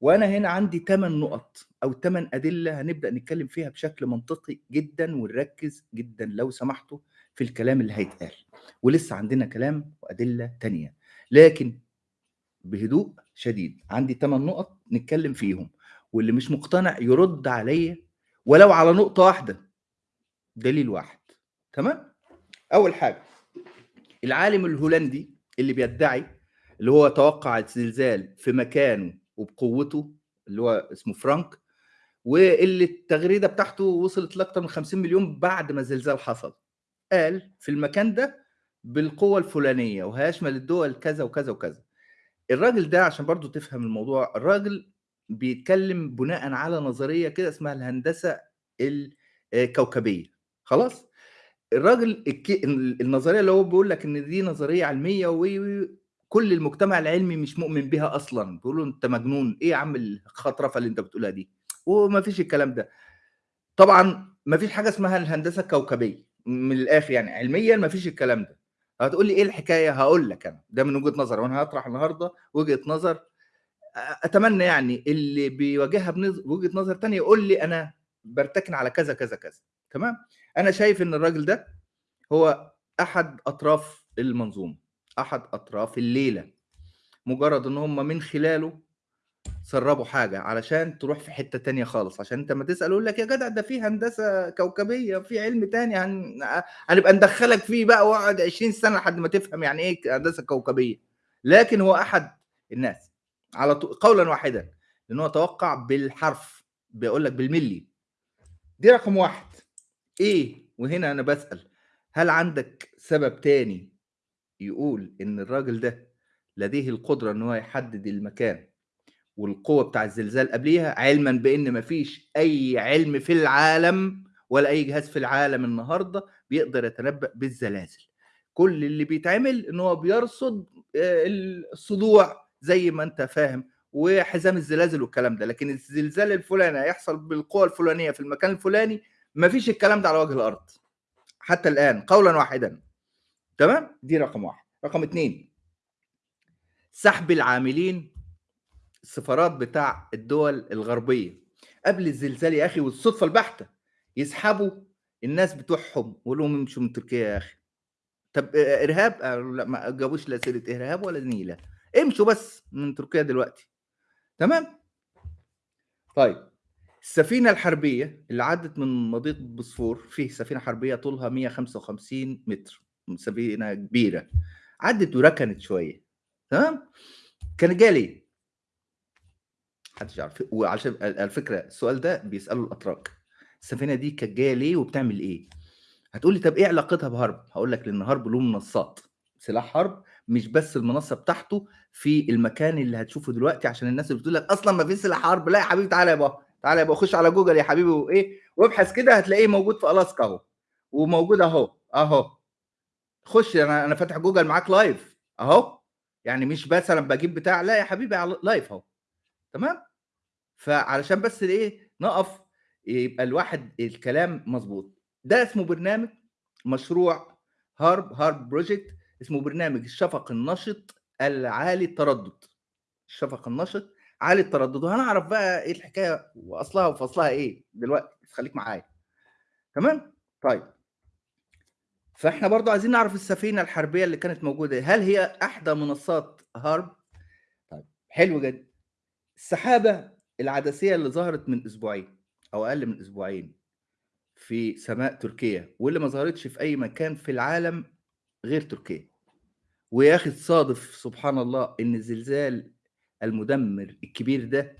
وأنا هنا عندي 8 نقط. أو 8 أدلة هنبدأ نتكلم فيها بشكل منطقي جدا ونركز جدا لو سمحتوا في الكلام اللي هيتقال. ولسه عندنا كلام وأدلة تانية. لكن بهدوء شديد عندي 8 نقط نتكلم فيهم. واللي مش مقتنع يرد عليا ولو على نقطة واحدة. دليل واحد. تمام؟ أول حاجة العالم الهولندي اللي بيدعي اللي هو توقع الزلزال في مكانه وبقوته اللي هو اسمه فرانك واللي التغريدة بتاعته وصلت لاكثر من 50 مليون بعد ما الزلزال حصل. قال في المكان ده بالقوة الفلانية وهيشمل الدول كذا وكذا وكذا. الراجل ده عشان برضو تفهم الموضوع الراجل بيتكلم بناء على نظرية كده اسمها الهندسة الكوكبية. خلاص؟ الراجل النظرية اللي هو بيقول لك إن دي نظرية علمية وي وي كل المجتمع العلمي مش مؤمن بيها أصلا. بيقولوا أنت مجنون. إيه يا عم الخطرفة اللي أنت بتقولها دي؟ وما فيش الكلام ده. طبعا ما فيش حاجة اسمها الهندسة الكوكبية. من الآخر يعني علميا ما فيش الكلام ده. هتقول لي إيه الحكاية؟ هقول لك أنا. ده من وجهة نظري. وأنا هطرح النهارده وجهة نظر. أتمنى يعني اللي بيواجهها بوجهه نظر تانية يقول لي أنا برتكن على كذا كذا كذا. تمام؟ أنا شايف إن الراجل ده هو أحد أطراف المنظومة. أحد أطراف الليلة. مجرد إن هم من خلاله سربوا حاجة علشان تروح في حتة تانية خالص. عشان أنت ما تسأل يقول لك يا جدع ده في هندسة كوكبية في علم تاني هن... هنبقى ندخلك فيه بقى وأقعد 20 سنة لحد ما تفهم يعني إيه هندسة كوكبية. لكن هو أحد الناس على طول قولا واحدا لأن هو توقع بالحرف بيقول لك بالملي. دي رقم واحد. إيه؟ وهنا أنا بسأل هل عندك سبب تاني يقول إن الراجل ده لديه القدرة إن هو يحدد المكان والقوة بتاع الزلزال قبليها علما بإن مفيش أي علم في العالم ولا أي جهاز في العالم النهارده بيقدر يتنبأ بالزلازل. كل اللي بيتعمل إن هو بيرصد آه، الصدوع زي ما أنت فاهم وحزام الزلازل والكلام ده. لكن الزلزال الفلاني هيحصل بالقوة الفلانية في المكان الفلاني مفيش الكلام ده على وجه الأرض. حتى الآن قولا واحدا. تمام؟ دي رقم واحد. رقم اتنين سحب العاملين السفارات بتاع الدول الغربية. قبل الزلزال يا أخي والصدفة البحتة يسحبوا الناس بتوعهم ويقولوا لهم امشوا من تركيا يا أخي. طب آه، إرهاب؟ قالوا لا ما جابوش لا سيرة إرهاب ولا نيلة. امشوا بس من تركيا دلوقتي. تمام؟ طيب السفينة الحربية اللي عدت من مضيق بوسفور فيه سفينة حربية طولها 155 متر سفينة كبيرة. عدت وركنت شوية. تمام؟ كان جالي محدش يعرف. وعشان على فكره السؤال ده بيساله الأتراك. السفينة دي كانت جاية ليه وبتعمل إيه؟ هتقول لي طب إيه علاقتها بهرب؟ هقول لك لأن هرب له منصات. سلاح حرب مش بس المنصة بتاعته في المكان اللي هتشوفه دلوقتي عشان الناس اللي بتقول لك أصلا ما فيش سلاح حرب لا يا حبيبي تعالى يا بابا تعالى يا بابا خش على جوجل يا حبيبي وإيه. وابحث كده هتلاقيه موجود في ألاسكا أهو. وموجود أهو أهو. خش أنا أنا فاتح جوجل معاك live أهو. يعني مش مثلا بجيب بتاع لا يا حبيبي live أهو. تمام؟ فعلشان بس إيه نقف يبقى الواحد الكلام مظبوط ده اسمه برنامج مشروع HAARP HAARP project اسمه برنامج الشفق النشط العالي التردد. الشفق النشط عالي التردد. وهنعرف بقى إيه الحكاية وأصلها وفصلها إيه دلوقتي خليك معايا. تمام؟ طيب. فإحنا برضو عايزين نعرف السفينة الحربية اللي كانت موجودة. هل هي أحدى منصات هارب؟ طيب حلو جدا. السحابة العدسية اللي ظهرت من أسبوعين أو أقل من أسبوعين في سماء تركيا واللي ما ظهرتش في أي مكان في العالم غير تركيا. ويا أخي تصادف سبحان الله إن الزلزال المدمر الكبير ده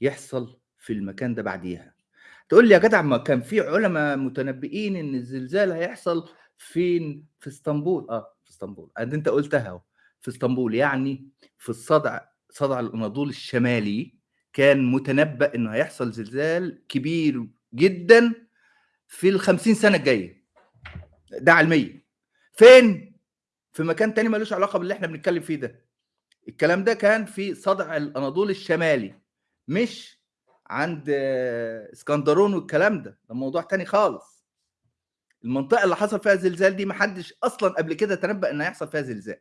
يحصل في المكان ده بعديها. تقول لي يا جدع ما كان في علماء متنبئين إن الزلزال هيحصل فين؟ في إسطنبول. آه في إسطنبول. أنت قلتها في إسطنبول يعني في الصدع صدع الأناضول الشمالي كان متنبأ إنه هيحصل زلزال كبير جدا في ال 50 سنة الجاية. ده علميا. فين؟ في مكان تاني ملوش علاقة باللي إحنا بنتكلم فيه ده. الكلام ده كان في صدع الأناضول الشمالي مش عند اسكندرون والكلام ده. ده موضوع تاني خالص. المنطقة اللي حصل فيها زلزال دي محدش أصلا قبل كده تنبأ إن هيحصل فيها زلزال.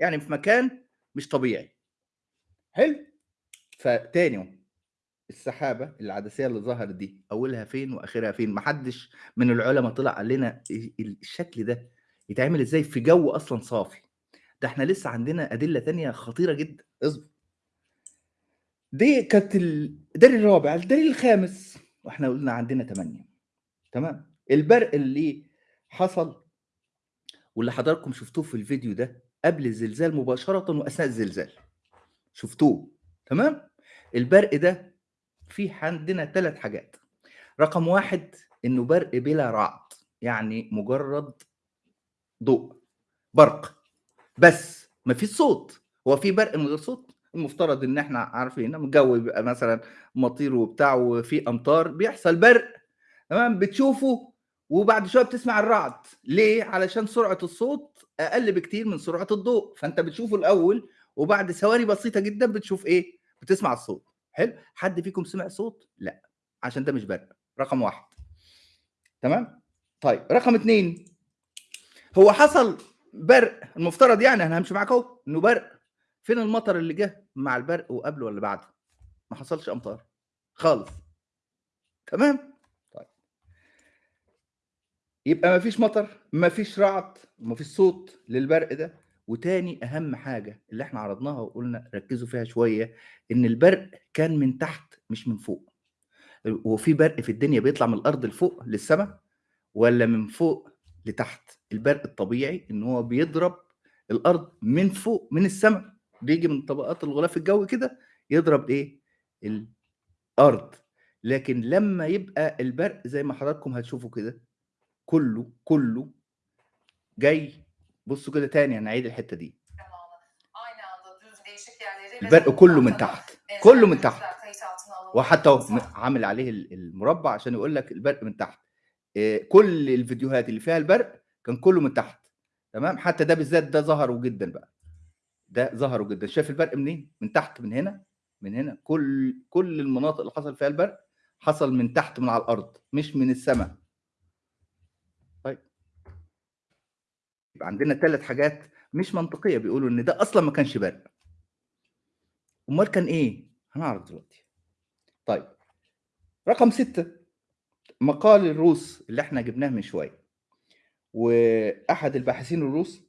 يعني في مكان مش طبيعي. حلو. فتاني السحابة العدسية اللي ظهرت دي أولها فين وآخرها فين؟ محدش من العلماء طلع قال لنا ال- الشكل ده يتعمل إزاي في جو أصلا صافي. ده إحنا لسه عندنا أدلة تانية خطيرة جدا. اصبر. دي كانت الدليل الرابع. الدليل الخامس. وإحنا قلنا عندنا ثمانية تمام؟ البرق اللي حصل واللي حضراتكم شفتوه في الفيديو ده قبل الزلزال مباشرة وأثناء الزلزال. شفتوه؟ تمام؟ البرق ده في عندنا ثلاث حاجات. رقم واحد إنه برق بلا رعد يعني مجرد ضوء برق. بس ما فيش صوت. هو في برق من غير صوت؟ المفترض إن إحنا عارفين لما الجو بيبقى مثلا مطير وبتاع وفي أمطار بيحصل برق. تمام؟ بتشوفه وبعد شوية بتسمع الرعد. ليه؟ علشان سرعة الصوت أقل بكتير من سرعة الضوء. فأنت بتشوفه الأول وبعد ثواني بسيطة جدا بتشوف إيه؟ بتسمع الصوت. حلو؟ حد فيكم سمع صوت؟ لا. عشان ده مش برق رقم واحد. تمام؟ طيب رقم اتنين. هو حصل برق المفترض يعني أنا همشي معاك أهو إنه برق. فين المطر اللي جه مع البرق وقبله ولا بعده؟ ما حصلش أمطار. خالص. تمام؟ طيب. يبقى ما فيش مطر ما فيش رعد ما فيش صوت للبرق ده. وتاني أهم حاجة اللي إحنا عرضناها وقلنا ركزوا فيها شوية إن البرق كان من تحت مش من فوق. هو في برق في الدنيا بيطلع من الأرض لفوق للسماء ولا من فوق لتحت؟ البرق الطبيعي إن هو بيضرب الأرض من فوق من السماء بيجي من طبقات الغلاف الجوي كده يضرب إيه؟ الأرض. لكن لما يبقى البرق زي ما حضراتكم هتشوفوا كده كله كله جاي بصوا كده تاني أنا عيد الحتة دي. البرق كله من تحت كله من تحت. وحتى هو عامل عليه ال- المربع عشان يقول لك البرق من تحت. إيه، كل الفيديوهات اللي فيها البرق كان كله من تحت. تمام؟ حتى ده بالذات ده ظهروا جدا بقى. ده ظهروا جدا. شايف البرق منين؟ من تحت من هنا من هنا. كل كل المناطق اللي حصل فيها البرق حصل من تحت من على الأرض مش من السماء طيب يبقى عندنا ثلاث حاجات مش منطقية بيقولوا إن ده أصلا ما كانش برق أمال كان إيه؟ هنعرف دلوقتي. طيب رقم ستة مقال الروس اللي إحنا جبناه من شوية. وأحد الباحثين الروس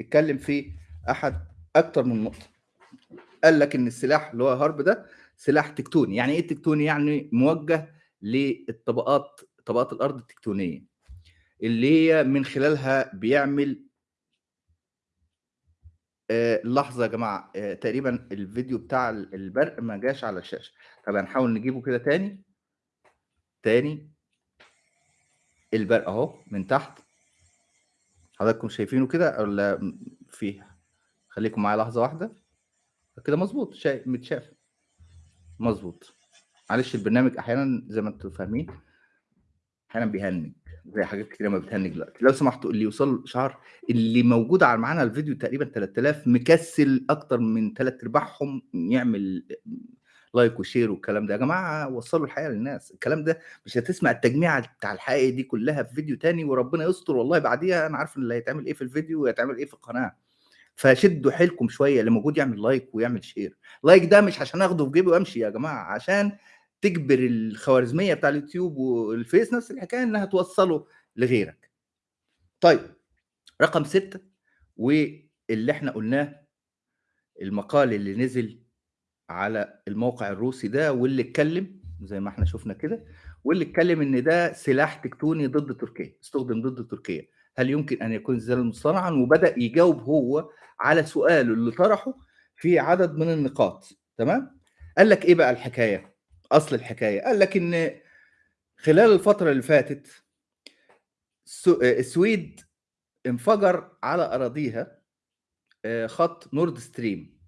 اتكلم في أحد أكتر من نقطة. قال لك إن السلاح اللي هو هارب ده سلاح تكتوني. يعني إيه تكتوني؟ يعني موجه للطبقات طبقات الأرض التكتونية اللي هي من خلالها بيعمل آه، لحظة يا جماعة آه، تقريبا الفيديو بتاع البرق ما جاش على الشاشة. طب هنحاول نجيبه كده تاني. تاني. البرق أهو من تحت. حضراتكم شايفينه كده ولا م- في خليكم معايا لحظة واحدة. كده مظبوط شايف متشاف. مظبوط. معلش البرنامج أحيانا زي ما أنتم فاهمين أحيانا بيهنج. زي حاجات كتير ما بتهنج دلوقتي. لو سمحتوا اللي يوصل share اللي موجود على معانا الفيديو تقريبا 3000 مكسل أكتر من ثلاث أرباعهم يعمل like و share والكلام ده. يا جماعة وصلوا الحقيقة للناس. الكلام ده مش هتسمع التجميعة بتاع الحقيقة دي كلها في فيديو تاني وربنا يستر والله بعديها. أنا عارف اللي هيتعمل إيه في الفيديو وهيتعمل إيه في القناة. فشدوا حيلكم شوية. اللي موجود يعمل like ويعمل share. like ده مش عشان أخده في جيبي وأمشي يا جماعة عشان تجبر الخوارزمية بتاع اليوتيوب والفيس نفس الحكاية إنها توصله لغيرك. طيب رقم ستة واللي إحنا قلناه المقال اللي نزل على الموقع الروسي ده واللي اتكلم زي ما إحنا شفنا كده واللي اتكلم إن ده سلاح تكتوني ضد تركيا استخدم ضد تركيا. هل يمكن أن يكون زلزالا مصطنعا وبدأ يجاوب هو على سؤاله اللي طرحه في عدد من النقاط. تمام؟ قال لك إيه بقى الحكاية؟ أصل الحكاية. قال لك إن خلال الفترة اللي فاتت السو- السويد انفجر على أراضيها آه، خط نورد ستريم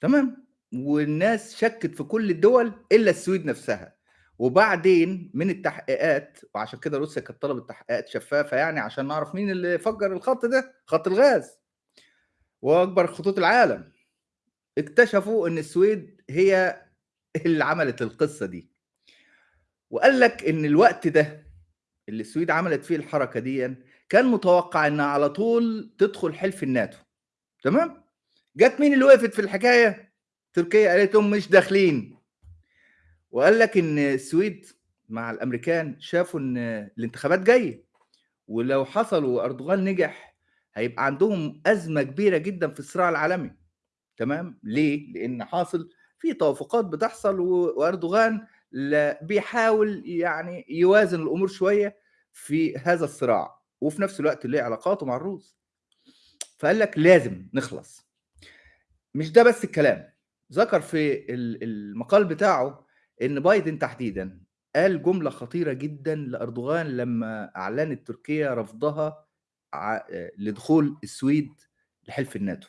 تمام؟ والناس شكت في كل الدول إلا السويد نفسها. وبعدين من التحقيقات وعشان كده روسيا كانت طلبت تحقيقات شفافة يعني عشان نعرف مين اللي فجر الخط ده خط الغاز. وأكبر خطوط العالم. اكتشفوا إن السويد هي اللي عملت القصة دي. وقال لك إن الوقت ده اللي السويد عملت فيه الحركة دي كان متوقع إنها على طول تدخل حلف الناتو. تمام؟ جت مين اللي وقفت في الحكاية؟ تركيا. قالت لهم مش داخلين. وقال لك إن السويد مع الأمريكان شافوا إن الانتخابات جاية. ولو حصل وأردوغان نجح هيبقى عندهم أزمة كبيرة جدا في الصراع العالمي. تمام؟ ليه؟ لأن حاصل في توافقات بتحصل وأردوغان بيحاول يعني يوازن الأمور شوية في هذا الصراع وفي نفس الوقت ليه علاقاته مع الروس. فقال لك لازم نخلص. مش ده بس الكلام. ذكر في ال- المقال بتاعه إن بايدن تحديدا قال جملة خطيرة جدا لأردوغان لما أعلنت تركيا رفضها لدخول السويد لحلف الناتو.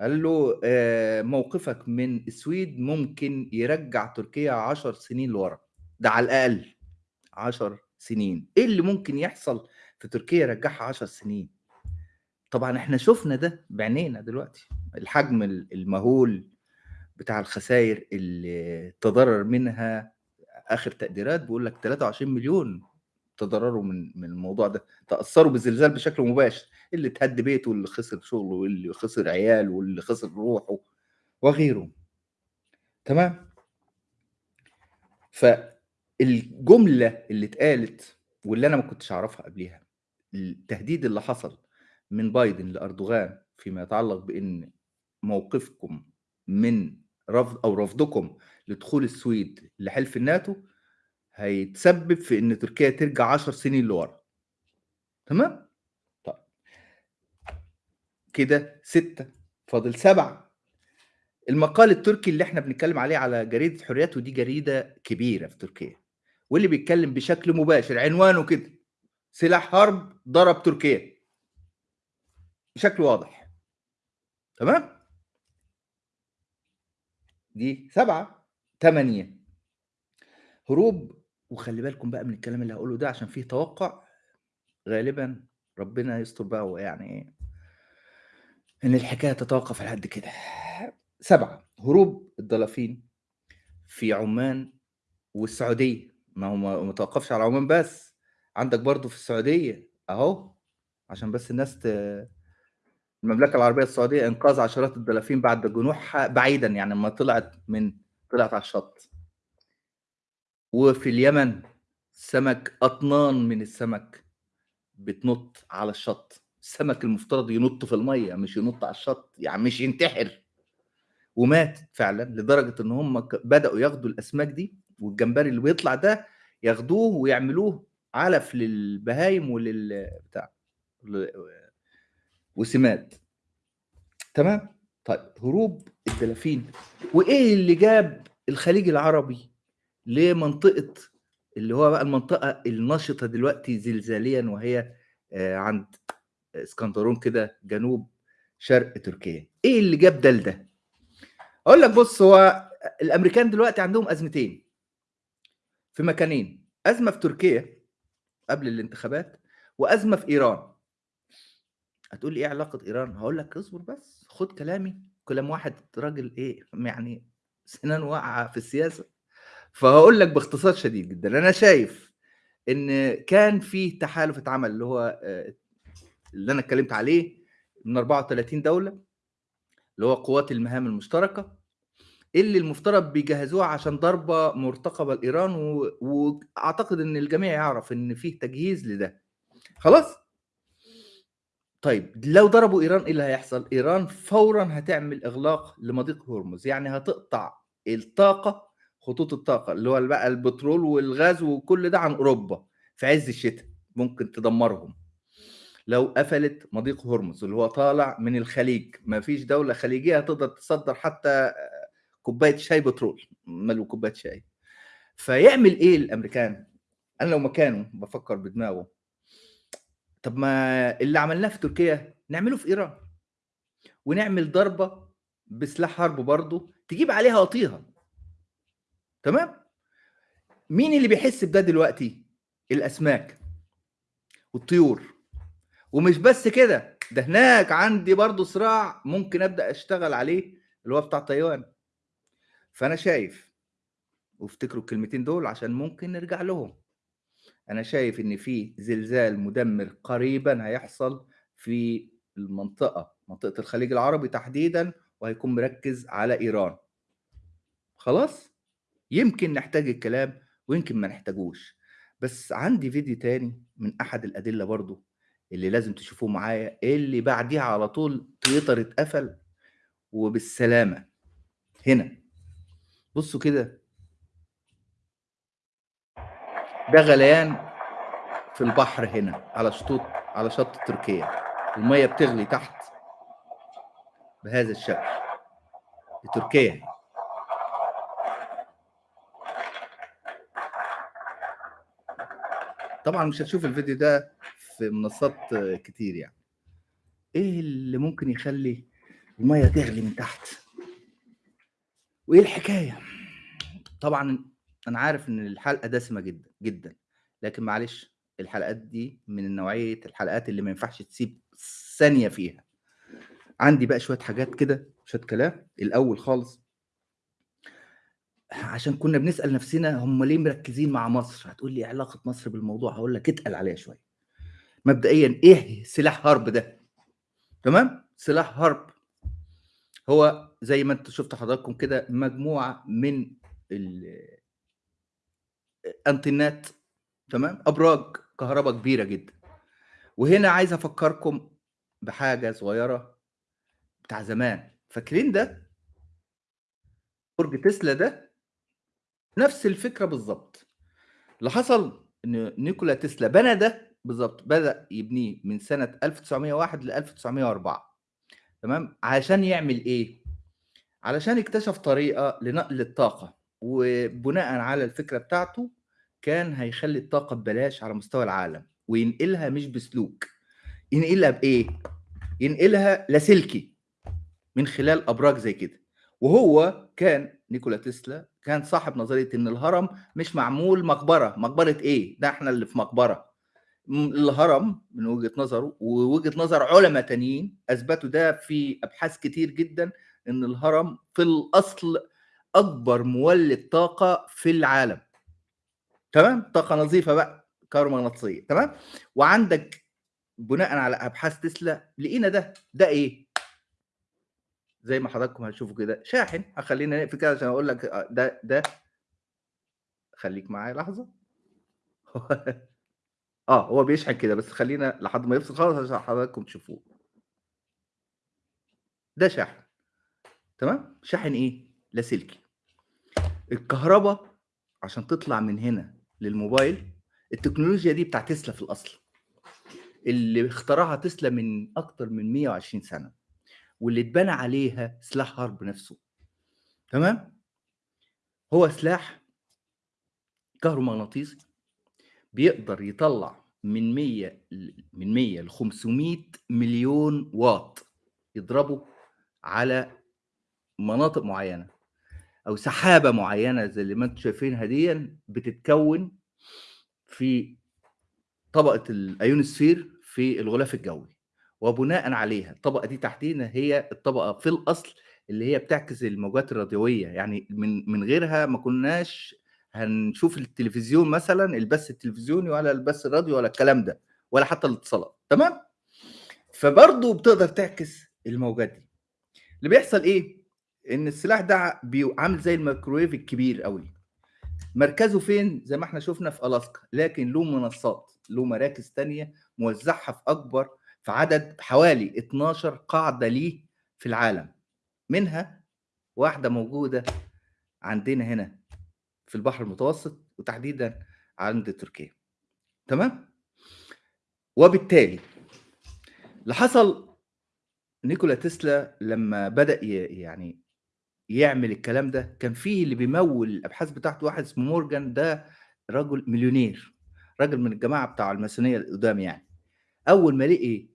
قال له آه، موقفك من السويد ممكن يرجع تركيا عشر سنين لورا. ده على الأقل عشر سنين. إيه اللي ممكن يحصل في تركيا يرجعها عشر سنين؟ طبعا إحنا شفنا ده بعينينا دلوقتي. الحجم المهول بتاع الخسائر اللي تضرر منها آخر تقديرات بيقول لك 23 مليون. تضرروا من من الموضوع ده تاثروا بالزلزال بشكل مباشر اللي اتهد بيته واللي خسر شغله واللي خسر عياله واللي خسر روحه وغيره. تمام؟ فالجملة اللي اتقالت واللي أنا ما كنتش أعرفها قبليها التهديد اللي حصل من بايدن لأردوغان فيما يتعلق بإن موقفكم من رفض أو رفضكم لدخول السويد لحلف الناتو هيتسبب في إن تركيا ترجع 10 سنين لورا. تمام؟ طيب. كده ستة فاضل سبعة. المقال التركي اللي إحنا بنتكلم عليه على جريدة حريات ودي جريدة كبيرة في تركيا. واللي بيتكلم بشكل مباشر عنوانه كده سلاح حرب ضرب تركيا. بشكل واضح. تمام؟ دي سبعة. تمانية. هروب وخلي بالكم بقى من الكلام اللي هقوله ده عشان فيه توقع غالبا ربنا يستر بقى ويعني إيه إن الحكاية تتوقف لحد كده. سبعة هروب الدلافين في عمان والسعودية. ما هو ما توقفش على عمان بس عندك برضو في السعودية أهو عشان بس الناس ت... المملكة العربية السعودية إنقاذ عشرات الدلافين بعد جنوحها بعيدا يعني لما طلعت من طلعت على الشط. وفي اليمن سمك أطنان من السمك بتنط على الشط. السمك المفترض ينط في المية مش ينط على الشط يعني مش ينتحر. ومات فعلا لدرجة إن هم بدأوا ياخدوا الأسماك دي والجمبري اللي بيطلع ده ياخدوه ويعملوه علف للبهايم ولل بتاع وسماد. تمام؟ طيب هروب الدلافين. وإيه اللي جاب الخليج العربي؟ لمنطقه اللي هو بقى المنطقة النشطه دلوقتي زلزاليا وهي آه، عند اسكندرون كده جنوب شرق تركيا؟ إيه اللي جاب ده لده؟ أقول لك بص هو الأمريكان دلوقتي عندهم أزمتين في مكانين. أزمة في تركيا قبل الانتخابات وأزمة في إيران. هتقول لي إيه علاقة إيران؟ هقول لك اصبر بس خد كلامي. كلام واحد راجل إيه يعني سنان واقعة في السياسة. فهقول لك باختصار شديد جدا. أنا شايف إن كان في تحالف اتعمل اللي هو آه، اللي أنا اتكلمت عليه من 34 دولة اللي هو قوات المهام المشتركة اللي المفترض بيجهزوها عشان ضربه مرتقبه لايران و... وأعتقد إن الجميع يعرف إن فيه تجهيز لده. خلاص؟ طيب لو ضربوا إيران إيه اللي هيحصل؟ إيران فورا هتعمل إغلاق لمضيق هرمز يعني هتقطع الطاقة خطوط الطاقة اللي هو بقى البترول والغاز وكل ده عن أوروبا في عز الشتاء ممكن تدمرهم. لو قفلت مضيق هرمز اللي هو طالع من الخليج ما فيش دولة خليجية تقدر تصدر حتى كوباية شاي بترول ماله كوباية شاي. فيعمل إيه الأمريكان؟ أنا لو مكانه بفكر بدماغه. طب ما اللي عملناه في تركيا نعمله في إيران. ونعمل ضربة بسلاح حرب برضه تجيب عليها وطيها تمام؟ مين اللي بيحس بده دلوقتي؟ الأسماك والطيور. ومش بس كده ده هناك عندي برضو صراع ممكن أبدأ أشتغل عليه اللي هو بتاع تايوان فأنا شايف وافتكروا الكلمتين دول عشان ممكن نرجع لهم. أنا شايف إن في زلزال مدمر قريبا هيحصل في المنطقة منطقة الخليج العربي تحديدا وهيكون مركز على إيران. خلاص؟ يمكن نحتاج الكلام ويمكن ما نحتاجوش. بس عندي فيديو تاني من أحد الأدلة برضو اللي لازم تشوفوه معايا اللي بعديها على طول تويتر اتقفل وبالسلامة. هنا. بصوا كده. ده غليان في البحر هنا على شطوط على شط تركيا. المية بتغلي تحت بهذا الشكل. تركيا. طبعا مش هتشوف الفيديو ده في منصات كتير يعني. إيه اللي ممكن يخلي المية تغلي من تحت؟ وإيه الحكاية؟ طبعا أنا عارف إن الحلقة دسمة جدا جدا. لكن معلش الحلقات دي من نوعية الحلقات اللي ما ينفعش تسيب ثانية فيها. عندي بقى شوية حاجات كده شوية كلام. الأول خالص عشان كنا بنسأل نفسنا هم ليه مركزين مع مصر؟ هتقول لي إيه علاقة مصر بالموضوع؟ هقول لك اتقل عليها شوية. مبدئيا إيه سلاح حرب ده؟ تمام؟ سلاح حرب هو زي ما أنتوا شفتوا حضراتكم كده مجموعة من الانتنات تمام؟ أبراج كهرباء كبيرة جدا. وهنا عايز أفكركم بحاجة صغيرة بتاع زمان. فاكرين ده؟ برج تسلا ده؟ نفس الفكرة بالظبط اللي حصل إن نيكولا تسلا بنى ده بالظبط بدأ يبنيه من سنة 1901 ل 1904 تمام؟ عشان يعمل إيه؟ علشان اكتشف طريقة لنقل الطاقه وبناء على الفكرة بتاعته كان هيخلي الطاقة ببلاش على مستوى العالم وينقلها مش بسلوك. ينقلها بإيه؟ ينقلها لاسلكي من خلال أبراج زي كده. وهو كان نيكولا تسلا كان صاحب نظرية إن الهرم مش معمول مقبرة. مقبرة إيه؟ ده إحنا اللي في مقبرة. الهرم من وجهة نظره ووجهة نظر علماء تانيين أثبتوا ده في أبحاث كتير جدا إن الهرم في الأصل أكبر مولد طاقة في العالم. تمام؟ طاقة نظيفة بقى كهرومغناطيسية. تمام؟ وعندك بناء على أبحاث تسلا لقينا ده. ده إيه؟ زي ما حضراتكم هتشوفوا كده. شاحن هخلينا نقفل كده عشان أقول لك ده ده خليك معايا لحظة. [LAUGHS] آه هو بيشحن كده بس خلينا لحد ما يفصل خالص عشان حضراتكم تشوفوه. ده شاحن. تمام؟ شاحن إيه؟ لاسلكي الكهرباء عشان تطلع من هنا للموبايل التكنولوجيا دي بتاع تسلا في الأصل. اللي اخترعها تسلا من أكتر من 120 سنة. واللي اتبنى عليها سلاح حرب نفسه. تمام؟ هو سلاح كهرومغناطيسي بيقدر يطلع من 100 من 100 ل 500 مليون واط يضربه على مناطق معينة أو سحابة معينة زي اللي ما أنتم شايفينها دي بتتكون في طبقة الأيونوسفير في الغلاف الجوي. وبناء عليها الطبقة دي تحتينا هي الطبقة في الأصل اللي هي بتعكس الموجات الراديوية يعني من من غيرها ما كناش هنشوف التلفزيون مثلا البث التلفزيوني ولا البث الراديو ولا الكلام ده ولا حتى الاتصالات تمام؟ فبرضه بتقدر تعكس الموجات دي. اللي بيحصل إيه؟ إن السلاح ده عامل زي الميكروويف الكبير قوي مركزه فين؟ زي ما إحنا شفنا في ألاسكا لكن له منصات له مراكز تانية موزعها في أكبر في عدد حوالي 12 قاعدة ليه في العالم. منها واحدة موجودة عندنا هنا في البحر المتوسط وتحديدا عند تركيا. تمام؟ وبالتالي اللي حصل نيكولا تسلا لما بدأ يعني يعمل الكلام ده كان فيه اللي بيمول الأبحاث بتاعته واحد اسمه مورجان ده رجل مليونير راجل من الجماعة بتاع الماسونية القدام يعني. أول ما لقي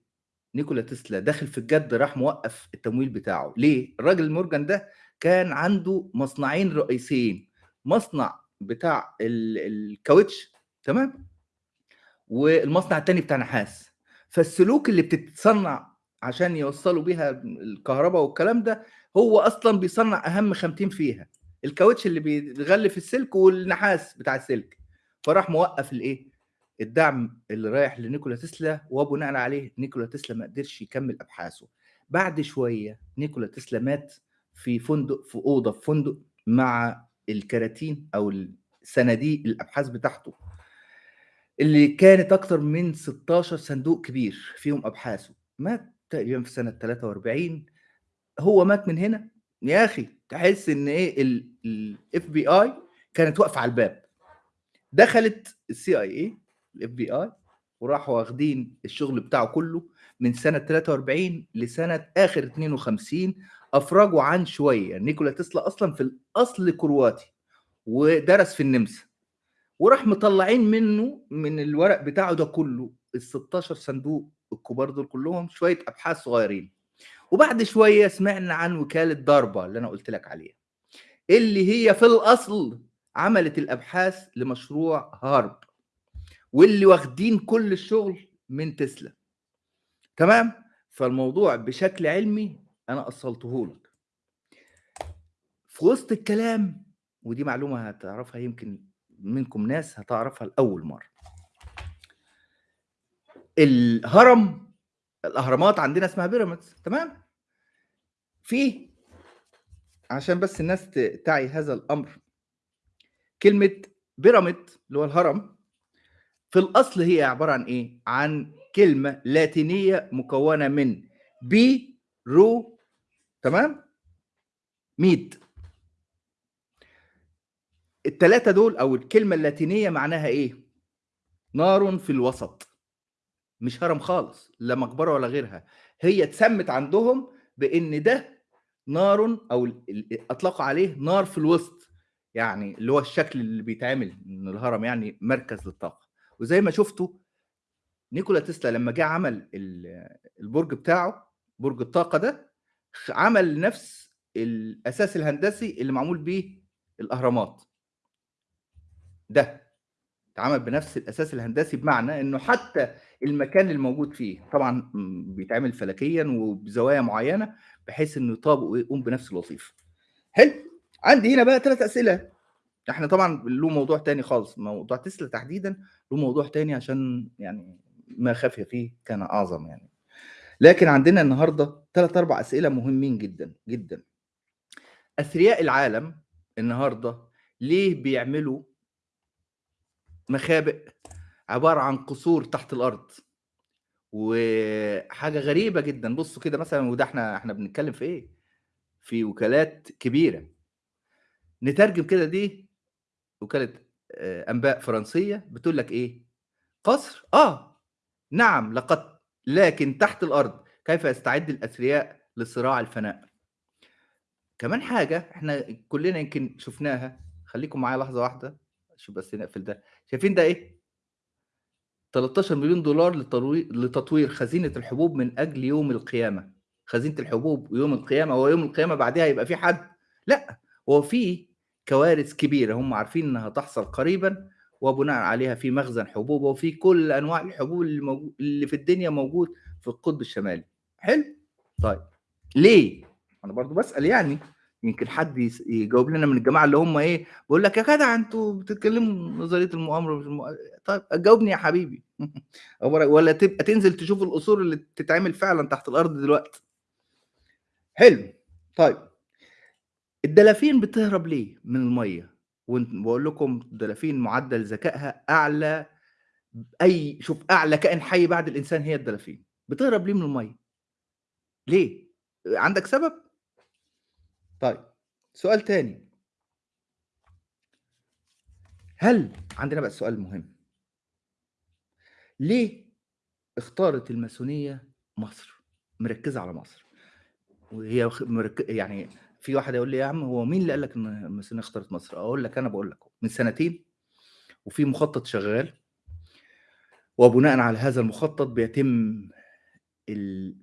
نيكولا تسلا داخل في الجد راح موقف التمويل بتاعه. ليه؟ الراجل مورجان ده كان عنده مصنعين رئيسيين. مصنع بتاع الكاوتش تمام؟ والمصنع التاني بتاع نحاس. فالسلوك اللي بتتصنع عشان يوصلوا بيها الكهرباء والكلام ده هو أصلا بيصنع أهم خامتين فيها. الكاوتش اللي بيغلف السلك والنحاس بتاع السلك. فراح موقف الإيه؟ الدعم اللي رايح لنيكولا تسلا وبناء عليه نيكولا تسلا ما قدرش يكمل أبحاثه. بعد شوية نيكولا تسلا مات في فندق في أوضة في فندق مع الكراتين أو صناديق الأبحاث بتاعته اللي كانت أكتر من 16 صندوق كبير فيهم أبحاثه. مات تقريبا في سنة 43 هو مات من هنا؟ يا أخي تحس إن إيه؟ ال FBI كانت واقفة على الباب. دخلت ال CIA ال FBI وراحوا واخدين الشغل بتاعه كله من سنة 43 لسنة آخر 52 أفرجوا عن شوية. نيكولا تسلا أصلا في الأصل كرواتي ودرس في النمسا. وراح مطلعين منه من الورق بتاعه ده كله ال 16 صندوق الكبار دول كلهم شوية أبحاث صغيرين. وبعد شوية سمعنا عن وكالة ضربة اللي أنا قلت لك عليها اللي هي في الأصل عملت الأبحاث لمشروع هارب. واللي واخدين كل الشغل من تسلا. تمام؟ فالموضوع بشكل علمي أنا أصلته لك. في وسط الكلام ودي معلومة هتعرفها يمكن منكم ناس هتعرفها لأول مرة. الهرم الأهرامات عندنا اسمها بيراميدز تمام؟ في عشان بس الناس تعي هذا الأمر كلمة pyramid اللي هو الهرم في الأصل هي عبارة عن إيه؟ عن كلمة لاتينية مكونة من pyro تمام؟ mid الثلاثه دول أو الكلمة اللاتينية معناها إيه؟ نار في الوسط. مش هرم خالص لا مقبرة ولا غيرها. هي اتسمت عندهم بإن ده نار أو أطلقوا عليه نار في الوسط. يعني اللي هو الشكل اللي بيتعمل من الهرم يعني مركز للطاقة. وزي ما شفتوا نيكولا تسلا لما جه عمل ال- البرج بتاعه برج الطاقة ده عمل نفس الأساس الهندسي اللي معمول بيه الأهرامات ده اتعمل بنفس الأساس الهندسي بمعنى إنه حتى المكان الموجود فيه طبعا بيتعمل فلكيا وبزوايا معينة بحيث إنه يطابق ويقوم بنفس الوظيفة. حلو؟ عندي هنا بقى ثلاث أسئلة إحنا طبعا له موضوع تاني خالص موضوع تسلا تحديدا له موضوع تاني عشان يعني ما خفي فيه كان أعظم يعني. لكن عندنا النهارده ثلاث أربع أسئلة مهمين جدا جدا. أثرياء العالم النهارده ليه بيعملوا مخابئ عبارة عن قصور تحت الأرض وحاجة غريبة جدا بصوا كده مثلا وده إحنا إحنا بنتكلم في إيه في وكالات كبيرة نترجم كده دي وكاله آه، أنباء فرنسية بتقول لك إيه؟ قصر؟ آه. نعم لقد لكن تحت الأرض. كيف يستعد الأثرياء لصراع الفناء؟ كمان حاجة إحنا كلنا يمكن شفناها. خليكم معايا لحظة واحدة شوف بس نقفل ده. شايفين ده إيه؟ 13 مليون دولار لتطوير خزينة الحبوب من أجل يوم القيامة. خزينة الحبوب ويوم القيامة هو يوم القيامة بعدها يبقى في حد؟ لأ هو في كوارث كبيرة هم عارفين إنها تحصل قريبا وبناء عليها في مخزن حبوب وفي كل أنواع الحبوب اللي, اللي في الدنيا موجود في القطب الشمالي. حلو؟ طيب. ليه؟ أنا برضو بسأل يعني. يمكن حد يجاوب لنا من الجماعة اللي هم إيه بقول لك يا جدع أنتوا بتتكلموا نظرية المؤامرة مش المؤ... طيب جاوبني يا حبيبي. [LAUGHS] ولا تبقى تنزل تشوف القصور اللي بتتعمل فعلا تحت الأرض دلوقتي. حلو. طيب. الدلافين بتهرب ليه من المية؟ وبقول لكم الدلافين معدل ذكائها أعلى أي شوف أعلى كائن حي بعد الإنسان هي الدلافين. بتهرب ليه من المية؟ ليه؟ عندك سبب؟ طيب سؤال تاني. هل عندنا بقى سؤال مهم. ليه اختارت الماسونية مصر؟ مركزة على مصر. وهي مرك... يعني في واحد يقول لي يا عم هو مين اللي قال لك إن الماسونيه اختارت مصر؟ أقول لك أنا بقول لك من سنتين وفي مخطط شغال وبناء على هذا المخطط بيتم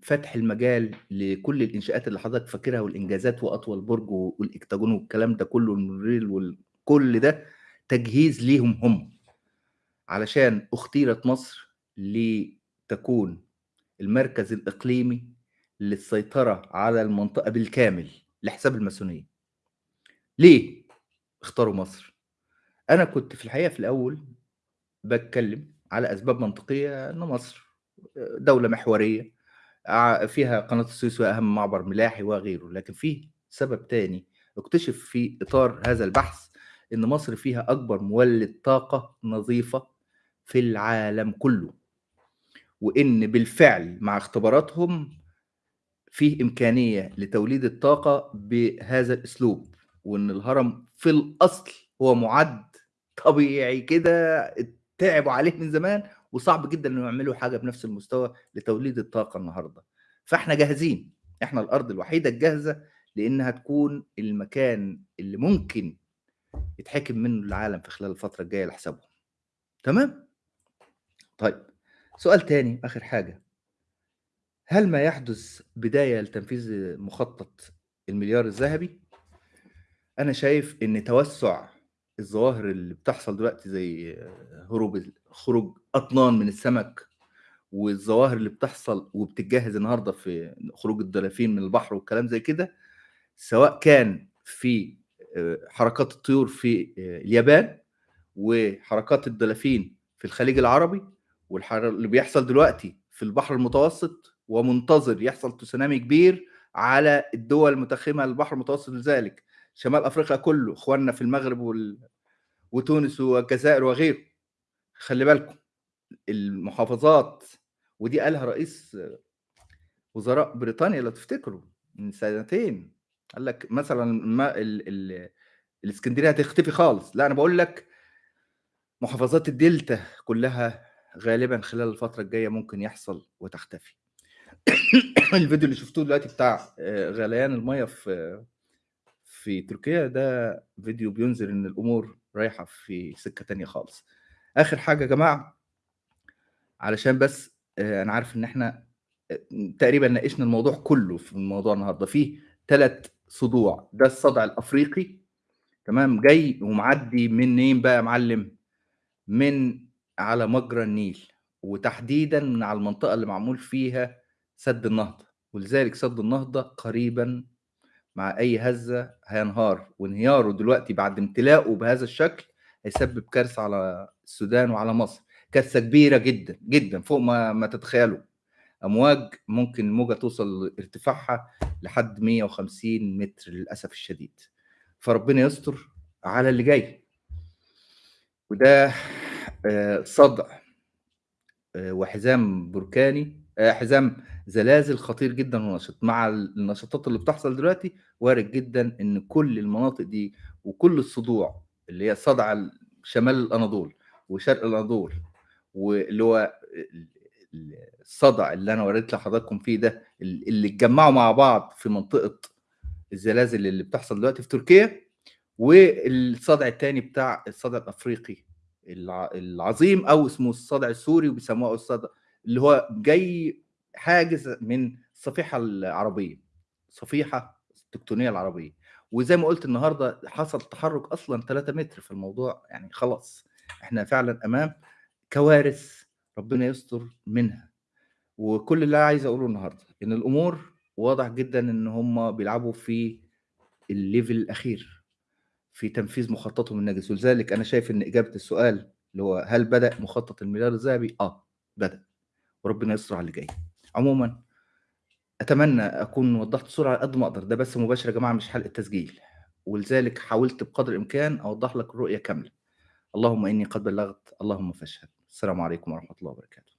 فتح المجال لكل الإنشاءات اللي حضرتك فاكرها والإنجازات وأطول برج والإكتاجون والكلام ده كله والمونوريل وكل ده تجهيز ليهم هم علشان اختيرت مصر لتكون المركز الإقليمي للسيطرة على المنطقة بالكامل. لحساب الماسونية. ليه اختاروا مصر؟ أنا كنت في الحقيقة في الأول بتكلم على أسباب منطقية ان مصر دولة محورية ع- فيها قناة السويس واهم معبر ملاحي وغيره لكن في سبب تاني اكتشف في إطار هذا البحث إن مصر فيها أكبر مولد طاقة نظيفة في العالم كله وإن بالفعل مع اختباراتهم فيه إمكانية لتوليد الطاقة بهذا الأسلوب وإن الهرم في الأصل هو معد طبيعي كده تعبوا عليه من زمان وصعب جدا إنه يعملوا حاجة بنفس المستوى لتوليد الطاقة النهارده. فإحنا جاهزين. إحنا الأرض الوحيدة الجاهزة لإنها تكون المكان اللي ممكن يتحكم منه العالم في خلال الفترة الجاية لحسابهم. تمام؟ طيب سؤال تاني آخر حاجة. هل ما يحدث بداية لتنفيذ مخطط المليار الذهبي؟ أنا شايف إن توسع الظواهر اللي بتحصل دلوقتي زي هروب خروج أطنان من السمك والظواهر اللي بتحصل وبتتجهز النهارده في خروج الدلافين من البحر والكلام زي كده سواء كان في آه، حركات الطيور في آه، اليابان وحركات الدلافين في الخليج العربي واللي بيحصل دلوقتي في البحر المتوسط ومنتظر يحصل تسونامي كبير على الدول المتخمه للبحر المتوسط لذلك. شمال أفريقيا كله إخواننا في المغرب وال... وتونس والجزائر وغيره. خلي بالكم المحافظات ودي قالها رئيس وزراء بريطانيا لو تفتكروا من سنتين. قال لك مثلا ما ال... ال... الإسكندرية هتختفي خالص. لا أنا بقول لك محافظات الدلتا كلها غالبا خلال الفترة الجاية ممكن يحصل وتختفي. [COUGHS] الفيديو اللي شفتوه دلوقتي بتاع آه، غليان المية في في تركيا ده فيديو بينذر إن الأمور رايحة في سكة تانية خالص. آخر حاجة يا جماعة علشان بس آه، أنا عارف إن إحنا آه، تقريبا ناقشنا الموضوع كله في الموضوع النهارده. فيه ثلاث صدوع. ده الصدع الأفريقي تمام؟ جاي ومعدي منين بقى يا معلم؟ من على مجرى النيل. وتحديدا من على المنطقة اللي معمول فيها سد النهضة ولذلك سد النهضة قريبا مع أي هزة هينهار. وانهياره دلوقتي بعد امتلاءه بهذا الشكل هيسبب كارثة على السودان وعلى مصر. كارثة كبيرة جدا جدا فوق ما ما تتخيلوا أمواج ممكن الموجه توصل ارتفاعها لحد 150 متر للأسف الشديد. فربنا يستر على اللي جاي. وده آه، صدع آه، وحزام بركاني حزام زلازل خطير جدا ونشط. مع النشاطات اللي بتحصل دلوقتي وارد جدا إن كل المناطق دي وكل الصدوع اللي هي صدع شمال الأناضول وشرق الأناضول واللي هو الصدع اللي أنا وريت لحضراتكم فيه ده اللي اتجمعوا مع بعض في منطقة الزلازل اللي بتحصل دلوقتي في تركيا والصدع الثاني بتاع الصدع الأفريقي العظيم أو اسمه الصدع السوري وبيسموه الصدع اللي هو جاي حاجز من الصفيحه العربية صفيحة التكتونية العربية. وزي ما قلت النهارده حصل تحرك أصلا 3 متر في الموضوع يعني خلاص إحنا فعلا أمام كوارث ربنا يستر منها. وكل اللي عايز أقوله النهارده إن الأمور واضح جدا إن هم بيلعبوا في الليفل الأخير في تنفيذ مخططهم النجس ولذلك أنا شايف إن إجابة السؤال اللي هو هل بدأ مخطط المليار الذهبي؟ آه بدأ. وربنا يستر على اللي جاي. عموما أتمنى أكون وضحت الصورة على قد ما أقدر ده بس مباشر يا جماعة مش حلقة تسجيل. ولذلك حاولت بقدر الإمكان أوضح لك الرؤية كاملة. اللهم إني قد بلغت اللهم فاشهد. السلام عليكم ورحمة الله وبركاته.